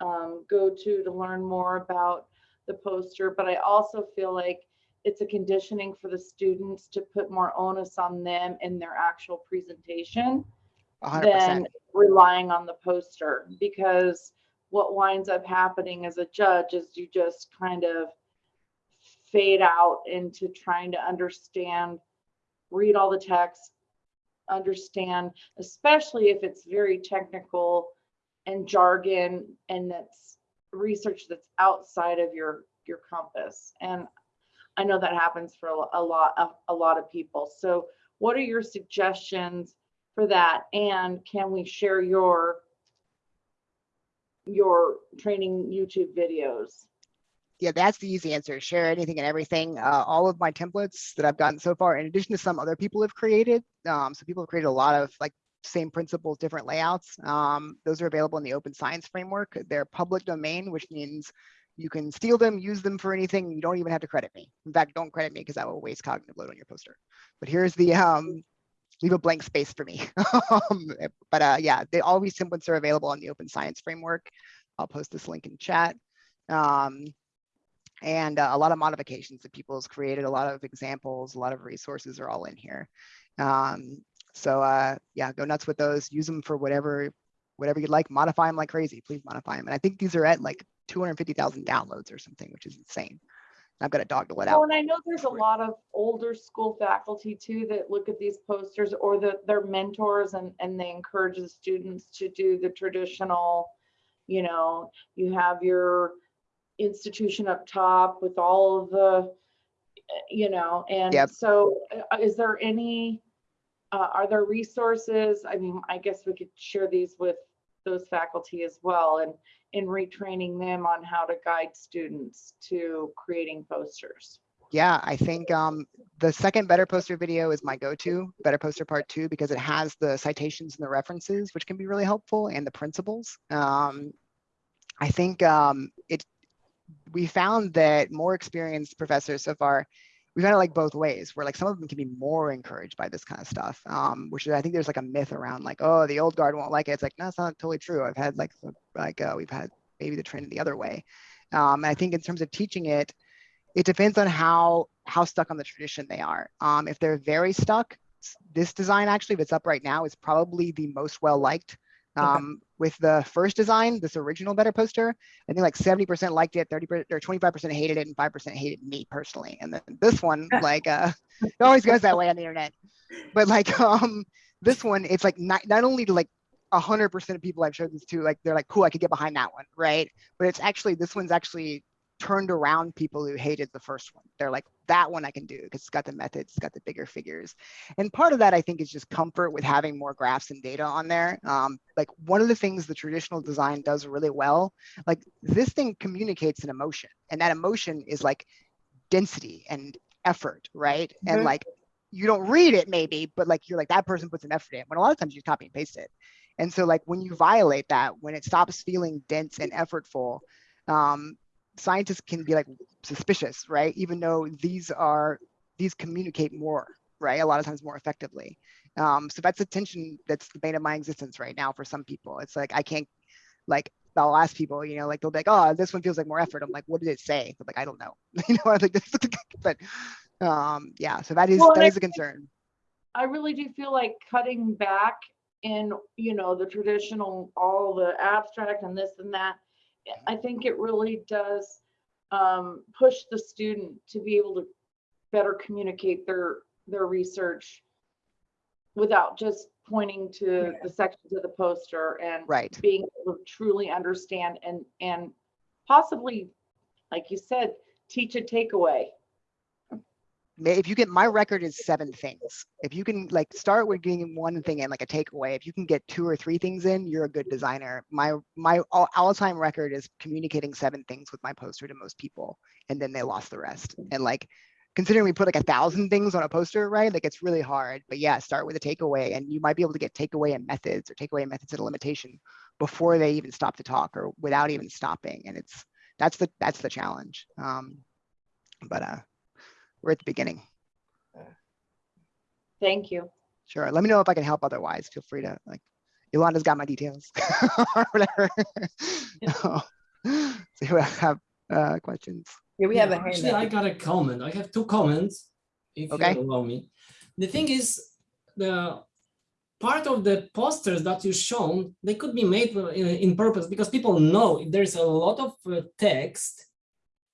um, go to to learn more about the poster. But I also feel like it's a conditioning for the students to put more onus on them in their actual presentation hundred percent. than relying on the poster because what winds up happening as a judge is you just kind of fade out into trying to understand read all the text understand especially if it's very technical and jargon and that's research that's outside of your your compass. And i know that happens for a a lot of a lot of people. So what are your suggestions for that and can we share your your training youtube videos yeah, that's the easy answer. Share anything and everything. Uh, all of my templates that I've gotten so far, in addition to some other people have created. Um, so people have created a lot of like same principles, different layouts. Um, those are available in the open science framework. They're public domain, which means you can steal them, use them for anything. You don't even have to credit me. In fact, don't credit me because that will waste cognitive load on your poster. But here's the, um, leave a blank space for me. Um, but uh, yeah, they, all these templates are available on the open science framework. I'll post this link in chat. Um, and uh, a lot of modifications that people people's created, a lot of examples, a lot of resources are all in here. Um, so uh, yeah, go nuts with those. Use them for whatever, whatever you'd like. Modify them like crazy. Please modify them. And I think these are at like 250,000 downloads or something, which is insane. I've got a dog to let well out. and i know there's a lot of older school faculty too that look at these posters or the, their mentors and and they encourage the students to do the traditional you know you have your institution up top with all of the uh, you know and Yep. so uh, is there any uh, are there resources i mean i guess we could share these with those faculty as well and in retraining them on how to guide students to creating posters Yeah, I think um, the second Better Poster video is my go-to, Better Poster Part Two, because it has the citations and the references, which can be really helpful, and the principles. Um, I think um, it. We found that more experienced professors so far, we found it like both ways, where like some of them can be more encouraged by this kind of stuff, um, which I think there's like a myth around like, oh, the old guard won't like it. It's like, no, it's not totally true. I've had like, like uh, we've had maybe the trend the other way. Um, I think in terms of teaching it, it depends on how how stuck on the tradition they are. Um, if they're very stuck, this design actually, it's up right now, is probably the most well liked. Okay. Um, with the first design, this original better poster, I think like 70% liked it, 30 or 25% hated it, and 5% hated me personally. And then this one, like, uh, it always goes that way on the internet. But like, um, this one, it's like not not only to like 100% of people I've showed this to, like, they're like, cool, I could get behind that one, right? But it's actually this one's actually turned around people who hated the first one. They're like, that one I can do because it's got the methods, it's got the bigger figures. And part of that I think is just comfort with having more graphs and data on there. Um, like one of the things the traditional design does really well, like this thing communicates an emotion and that emotion is like density and effort, right? And Mhm. like you don't read it maybe, but like you're like that person puts an effort in. When a lot of times you copy and paste it. And so like when you violate that, when it stops feeling dense and effortful, um, scientists can be like suspicious, right? Even though these are, these communicate more, right? A lot of times more effectively. Um, so that's a tension that's the bane of my existence right now for some people. It's like, I can't, like, I'll ask people, you know, like, they'll be like, oh, this one feels like more effort. I'm like, what did it say? They're like, I don't know. You know, I'm like, this, but, um, yeah, so that is, Well, that is a concern. I really do feel like cutting back in, you know, the traditional, all the abstract and this and that. I think it really does um, push the student to be able to better communicate their, their research without just pointing to the sections of the poster and Right. being able to truly understand and, and possibly, like you said, teach a takeaway. If you get my record is seven things. If you can like start with getting one thing in like a takeaway, if you can get two or three things in, you're a good designer. My my all, all time record is communicating seven things with my poster to most people, and then they lost the rest. And like considering we put like a thousand things on a poster, right? Like it's really hard. But yeah, start with a takeaway, and you might be able to get takeaway and methods or takeaway and methods at a limitation before they even stop to talk or without even stopping. And it's that's the that's the challenge. Um, but uh, we're at the beginning. Thank you. Sure. Let me know if I can help otherwise. Feel free to like, Yolanda's got my details or whatever. So you have uh, questions. Yeah, we have a Yeah, hand Actually, I got a comment. I have two comments, if Okay. you allow me. The thing is, the part of the posters that you shown, they could be made uh, in, in purpose because people know if there's a lot of uh, text,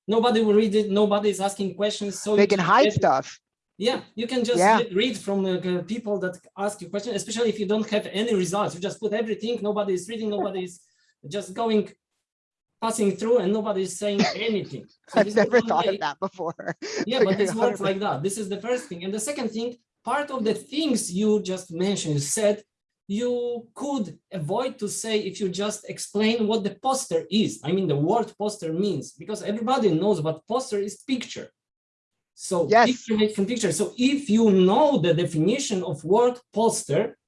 nobody will read it, nobody is asking questions, so They can hide get- stuff. Yeah, you can just Yeah. read from the uh, people that ask you questions, especially if you don't have any results. You just put everything, nobody is reading, nobody is just going, passing through and nobody is saying anything. So I've never thought way- of that before. yeah, but this works like that. This is the first thing. And the second thing, part of the things you just mentioned, you said you could avoid to say if you just explain what the poster is. I mean, the word poster means, because everybody knows what poster is picture. So Yes. picture made from picture. So if you know the definition of word poster,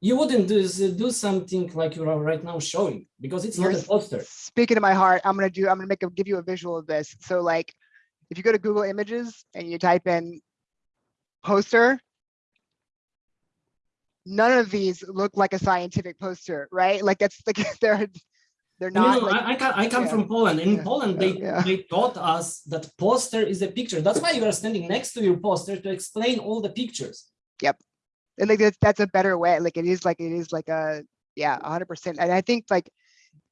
you wouldn't do, do something like you are right now showing because it's not You're a poster. Speaking to my heart, I'm gonna do, I'm gonna make a, give you a visual of this. So like, if you go to Google Images and you type in poster, none of these look like a scientific poster, right? Like that's like, they're, they're No, not no, like, I, I come, I come yeah, from Poland. In yeah, Poland, they, yeah. they taught us that poster is a picture. That's why you are standing next to your poster to explain all the pictures. Yep, and like that's, that's a better way. Like it is like, it is like a, yeah, a hundred percent. And I think like,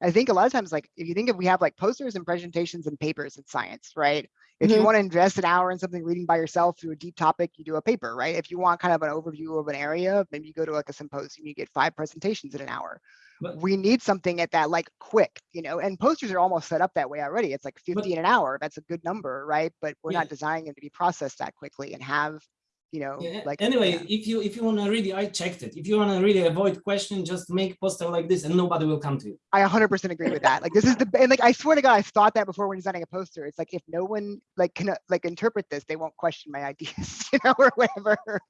I think a lot of times, like, if you think if we have like posters and presentations and papers in science, right? If you Mhm. want to invest an hour in something reading by yourself through a deep topic, you do a paper, right? If you want kind of an overview of an area, maybe you go to like a symposium, you get five presentations in an hour. But- We need something at that like quick, you know, and posters are almost set up that way already. It's like But- 50 in an hour. That's a good number, right? But we're Yeah. not designing them to be processed that quickly and have, you know, Yeah, like. anyway, yeah. if you if you want to really, I checked it. If you want to really avoid question, just make poster like this and nobody will come to you. I 100% agree with that. Like this is the and like I swear to God, I thought that before when designing a poster. It's like if no one like can like interpret this, they won't question my ideas, you know, or whatever.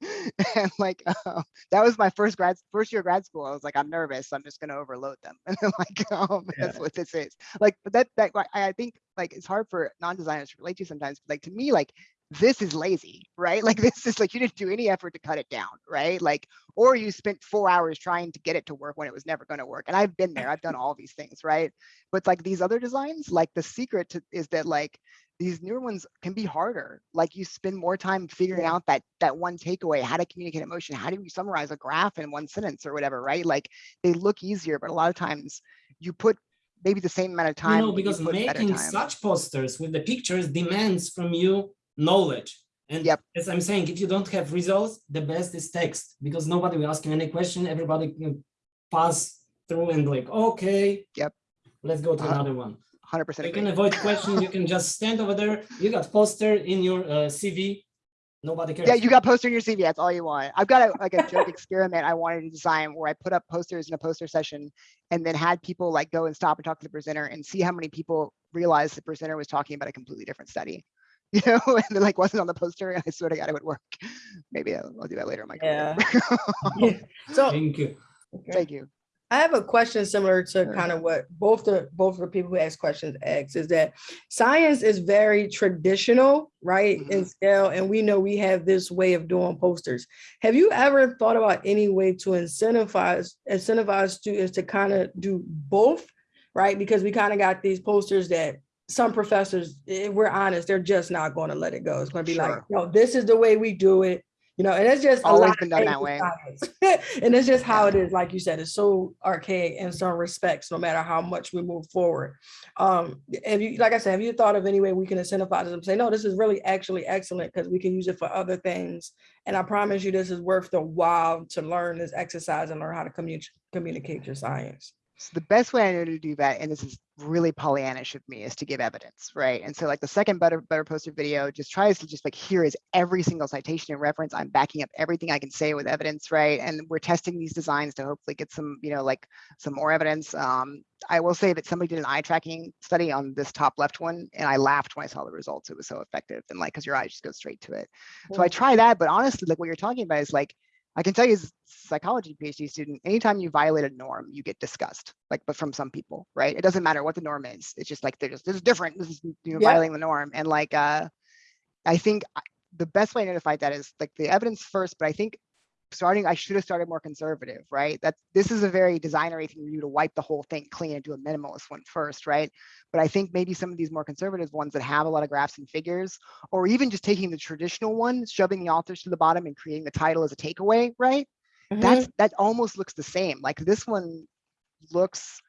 And like um, that was my first grad first year of grad school. I was like, I'm nervous. I'm just gonna overload them. And then like um, that's what this is. Like, but that that I I think like it's hard for non-designers to relate to sometimes. But like to me, like this is lazy, right? Like this is like you didn't do any effort to cut it down, right? Like or you spent four hours trying to get it to work when it was never going to work. And I've been there, I've done all these things, right? But like these other designs, like the secret to, is that like these newer ones can be harder. Like you spend more time figuring out that that one takeaway, how to communicate emotion, how do you summarize a graph in one sentence or whatever, right? Like they look easier, but a lot of times you put maybe the same amount of time. You know, because making such posters with the pictures demands from you knowledge. And Yep. as I'm saying, if you don't have results, the best is text because nobody will ask you any question. Everybody can pass through and like, okay. Yep. Let's go to Uh, another one. 100% You can avoid questions You can just stand over there. You got poster in your uh, CV. Nobody cares. Yeah, you got poster in your CV. That's all you want. I've got a, like a joke experiment I wanted to design where I put up posters in a poster session and then had people like go and stop and talk to the presenter and see how many people realized the presenter was talking about a completely different study. You know, and it like wasn't on the poster and I swear to God it would work. Maybe I'll, I'll do that later in my career. Yeah. So Thank you. Thank you. I have a question similar to Sure. kind of what both the both the people who ask questions asked is that science is very traditional, right? In mm-hmm. scale, and we know we have this way of doing posters. Have you ever thought about any way to incentivize incentivize students to kind of do both, right? Because we kind of got these posters that some professors, if we're honest, they're just not going to let it go. It's going to be like, no, this is the way we do it. You know, and it's just Always been done that way. and it's just how it is. Like you said, it's so archaic in some respects, no matter how much we move forward. Um, have you, like I said, have you thought of any way we can incentivize them? Say, no, this is really actually excellent because we can use it for other things. And I promise you, this is worth the while to learn this exercise and learn how to communicate communicate your science. So the best way I know to do that, and this is really Pollyannish of me, is to give evidence, right? And so like the second better better poster video just tries to just like here is every single citation and reference. I'm backing up everything I can say with evidence, right? And we're testing these designs to hopefully get some, you know, like some more evidence. Um, I will say that somebody did an eye tracking study on this top left one, and I laughed when I saw the results. It was so effective, and like because your eyes just go straight to it. So I try that, but honestly, like what you're talking about is like I can tell you as a psychology PhD student, anytime you violate a norm, you get discussed, like, but from some people, right? It doesn't matter what the norm is. It's just like, they're just, this is different. This is, you know, Yeah. violating the norm. And like, uh, I think the best way to fight that is like the evidence first, but I think starting, I should have started more conservative, right? That this is a very designery thing for you to wipe the whole thing clean and do a minimalist one first, right? But I think maybe some of these more conservative ones that have a lot of graphs and figures, or even just taking the traditional one, shoving the authors to the bottom and creating the title as a takeaway, right? That's mm-hmm. that almost looks the same. Like this one looks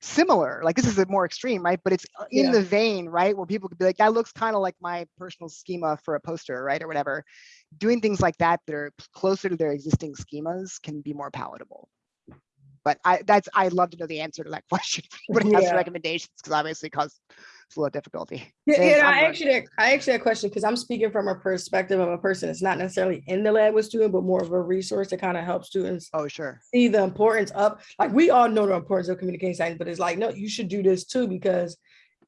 similar. Like this is a more extreme, right? But it's uh, in Yeah. the vein, right? Where people could be like, that looks kind of like my personal schema for a poster, right? Or whatever. Doing things like that that are closer to their existing schemas can be more palatable. But I that's I'd love to know the answer to that question. But it has Yeah. recommendations because obviously cause it's a little difficulty. Yeah, yeah, I actually, I actually had a question because I'm speaking from a perspective of a person that's not necessarily in the lab with students, but more of a resource to kind of help students Oh, sure. see the importance of, like, we all know the importance of communication science, but it's like, no, you should do this too, because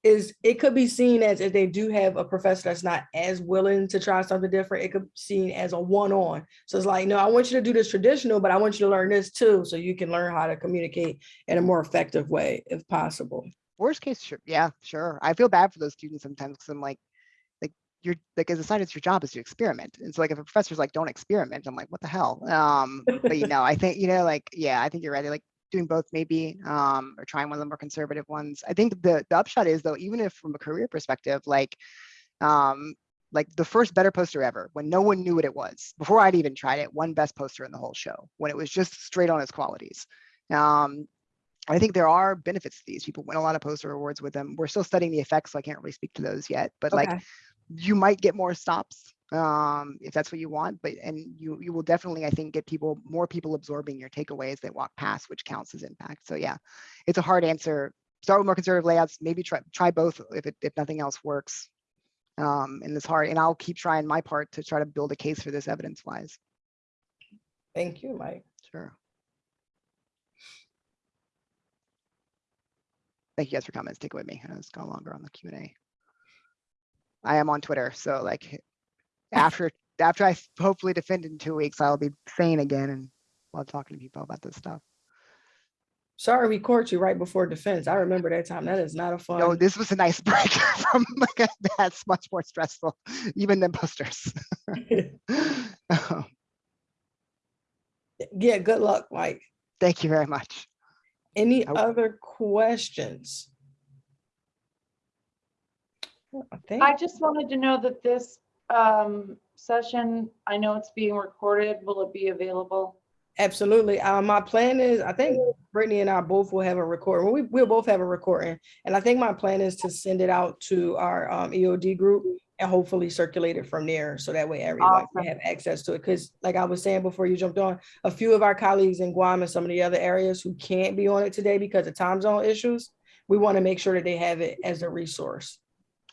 is, it could be seen as if they do have a professor that's not as willing to try something different, it could be seen as a one-on. So it's like, no, I want you to do this traditional, but I want you to learn this too, so you can learn how to communicate in a more effective way if possible. Worst case, sure. Yeah, sure. I feel bad for those students sometimes because I'm like, like you're like as a scientist, your job is to experiment. And so like if a professor's like, don't experiment, I'm like, what the hell? Um, but you know, I think, you know, like, yeah, I think you're right. Like doing both maybe, um, or trying one of the more conservative ones. I think the the upshot is though, even if from a career perspective, like, um, like the first better poster ever, when no one knew what it was, before I'd even tried it, won best poster in the whole show, when it was just straight on its qualities. Um, I think there are benefits to these. People win a lot of poster awards with them. We're still studying the effects, so I can't really speak to those yet. But like, you might get more stops um, if that's what you want. But and you you will definitely, I think, get people more people absorbing your takeaways that walk past, which counts as impact. So yeah, it's a hard answer. Start with more conservative layouts. Maybe try try both if it, if nothing else works. Um, and it's hard. And I'll keep trying my part to try to build a case for this evidence wise. Thank you, Mike. Sure. Thank you guys for comments. Take it with me. It's gone longer on the Q and A. I am on Twitter, so like after after I hopefully defend in two weeks, I'll be sane again and while talking to people about this stuff. Sorry, we caught you right before defense. I remember that time. That is not a fun. No, this was a nice break from like that's much more stressful, even than posters. Yeah, good luck, Mike. Thank you very much. Any I- other questions? I think, I just wanted to know that this um, session, I know it's being recorded. Will it be available? absolutely. Uh, my plan is, I think Brittany and I both will have a recording. We, we'll both have a recording. And I think my plan is to send it out to our um, EOD group and hopefully circulate it from there. So that way everyone can have access to it. Cause like I was saying before you jumped on, a few of our colleagues in Guam and some of the other areas who can't be on it today because of time zone issues, we want to make sure that they have it as a resource.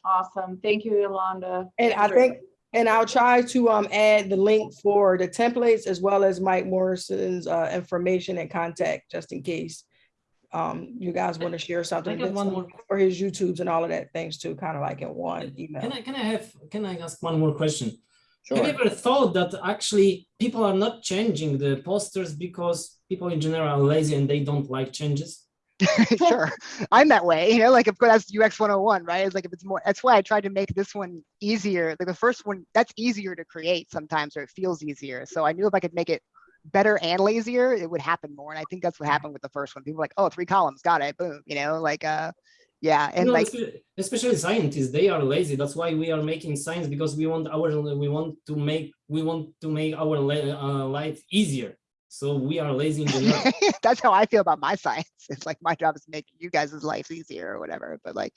Awesome. Thank you, Yolanda. And I think, and I'll try to um add the link for the templates as well as Mike Morrison's uh information and contact, just in case. Um, you guys want to share something get with one more- for his YouTubes and all of that things too, kind of like in one email. Can email. I, can I have, can I ask one more question? Have you ever thought that actually people are not changing the posters because people in general are lazy and they don't like changes. sure i'm that way you know like of course that's ux 101 right it's like if it's more that's why i tried to make this one easier like the first one that's easier to create sometimes or it feels easier so i knew if i could make it better and lazier it would happen more and i think that's what happened with the first one people were like oh three columns got it boom you know like uh yeah You and know, like especially scientists, they are lazy. That's why we are making science because we want our we want to make we want to make our uh, life easier. So we are lazy that's how I feel about my science. It's like my job is to make you guys' life easier or whatever. But like,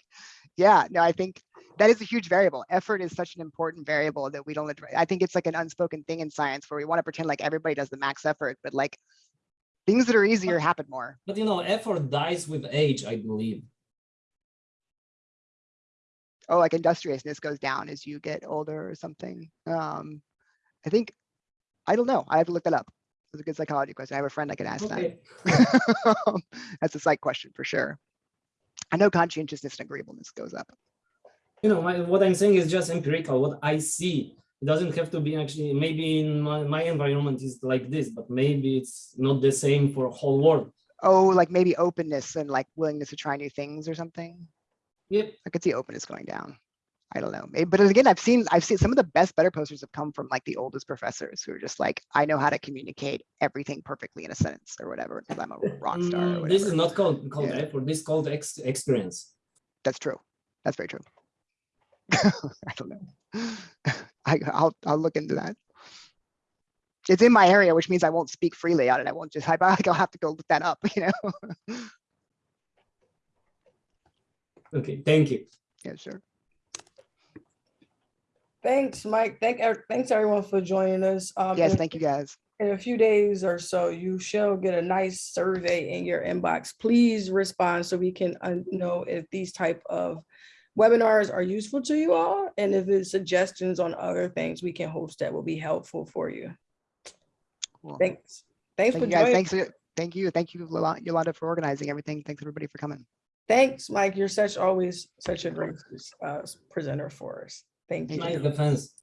yeah, no, I think that is a huge variable. Effort is such an important variable that we don't. I think it's like an unspoken thing in science where we want to pretend like everybody does the max effort, but like things that are easier happen more. but you know, effort dies with age, I believe. Oh, like industriousness goes down as you get older or something. Um, I think, I don't know. I have to look that up. It's a good psychology question. I have a friend I can ask that. That's a psych question for sure. I know conscientiousness and agreeableness goes up. You know, my, what I'm saying is just empirical, what I see. It doesn't have to be actually, maybe in my, my environment is like this, but maybe it's not the same for whole world. Oh, like maybe openness and like willingness to try new things or something. Yep. I could see openness going down. I don't know. Maybe, but again, I've seen, I've seen some of the best, better posters have come from like the oldest professors who are just like, I know how to communicate everything perfectly in a sentence or whatever, because I'm a rock star or Mm, This is not called, called Yeah. effort, this is called ex experience. That's true. That's very true. I don't know. I, I'll, I'll look into that. It's in my area, which means I won't speak freely on it. I won't just, I, I'll have to go look that up, you know? Okay, thank you. Yeah, sure. Thanks, Mike. Thank, ev- thanks everyone for joining us. Um, Yes, thank you guys. In a few days or so, you shall get a nice survey in your inbox. Please respond so we can uh, know if these type of webinars are useful to you all. And if it's suggestions on other things we can host that will be helpful for you. Cool. Thanks. Thanks Thank for you joining. Thanks. uh, Thank you. Thank you, Yolanda, for organizing everything. Thanks everybody for coming. Thanks, Mike. You're such, always such a great uh, presenter for us. Thank Thank you. Nice defense.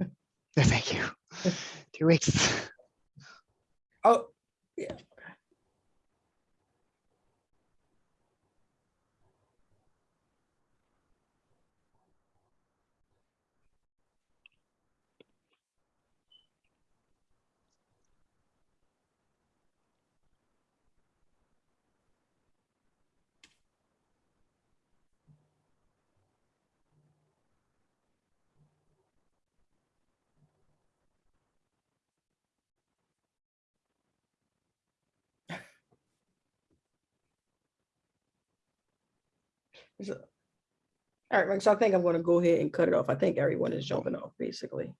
Thank you. Two weeks. Oh, yeah. All right, Mike, so I think I'm gonna go ahead and cut it off. I think everyone is jumping off, basically.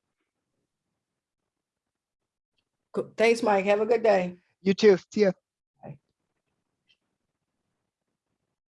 Cool. Thanks, Mike. Have a good day. You too. See ya.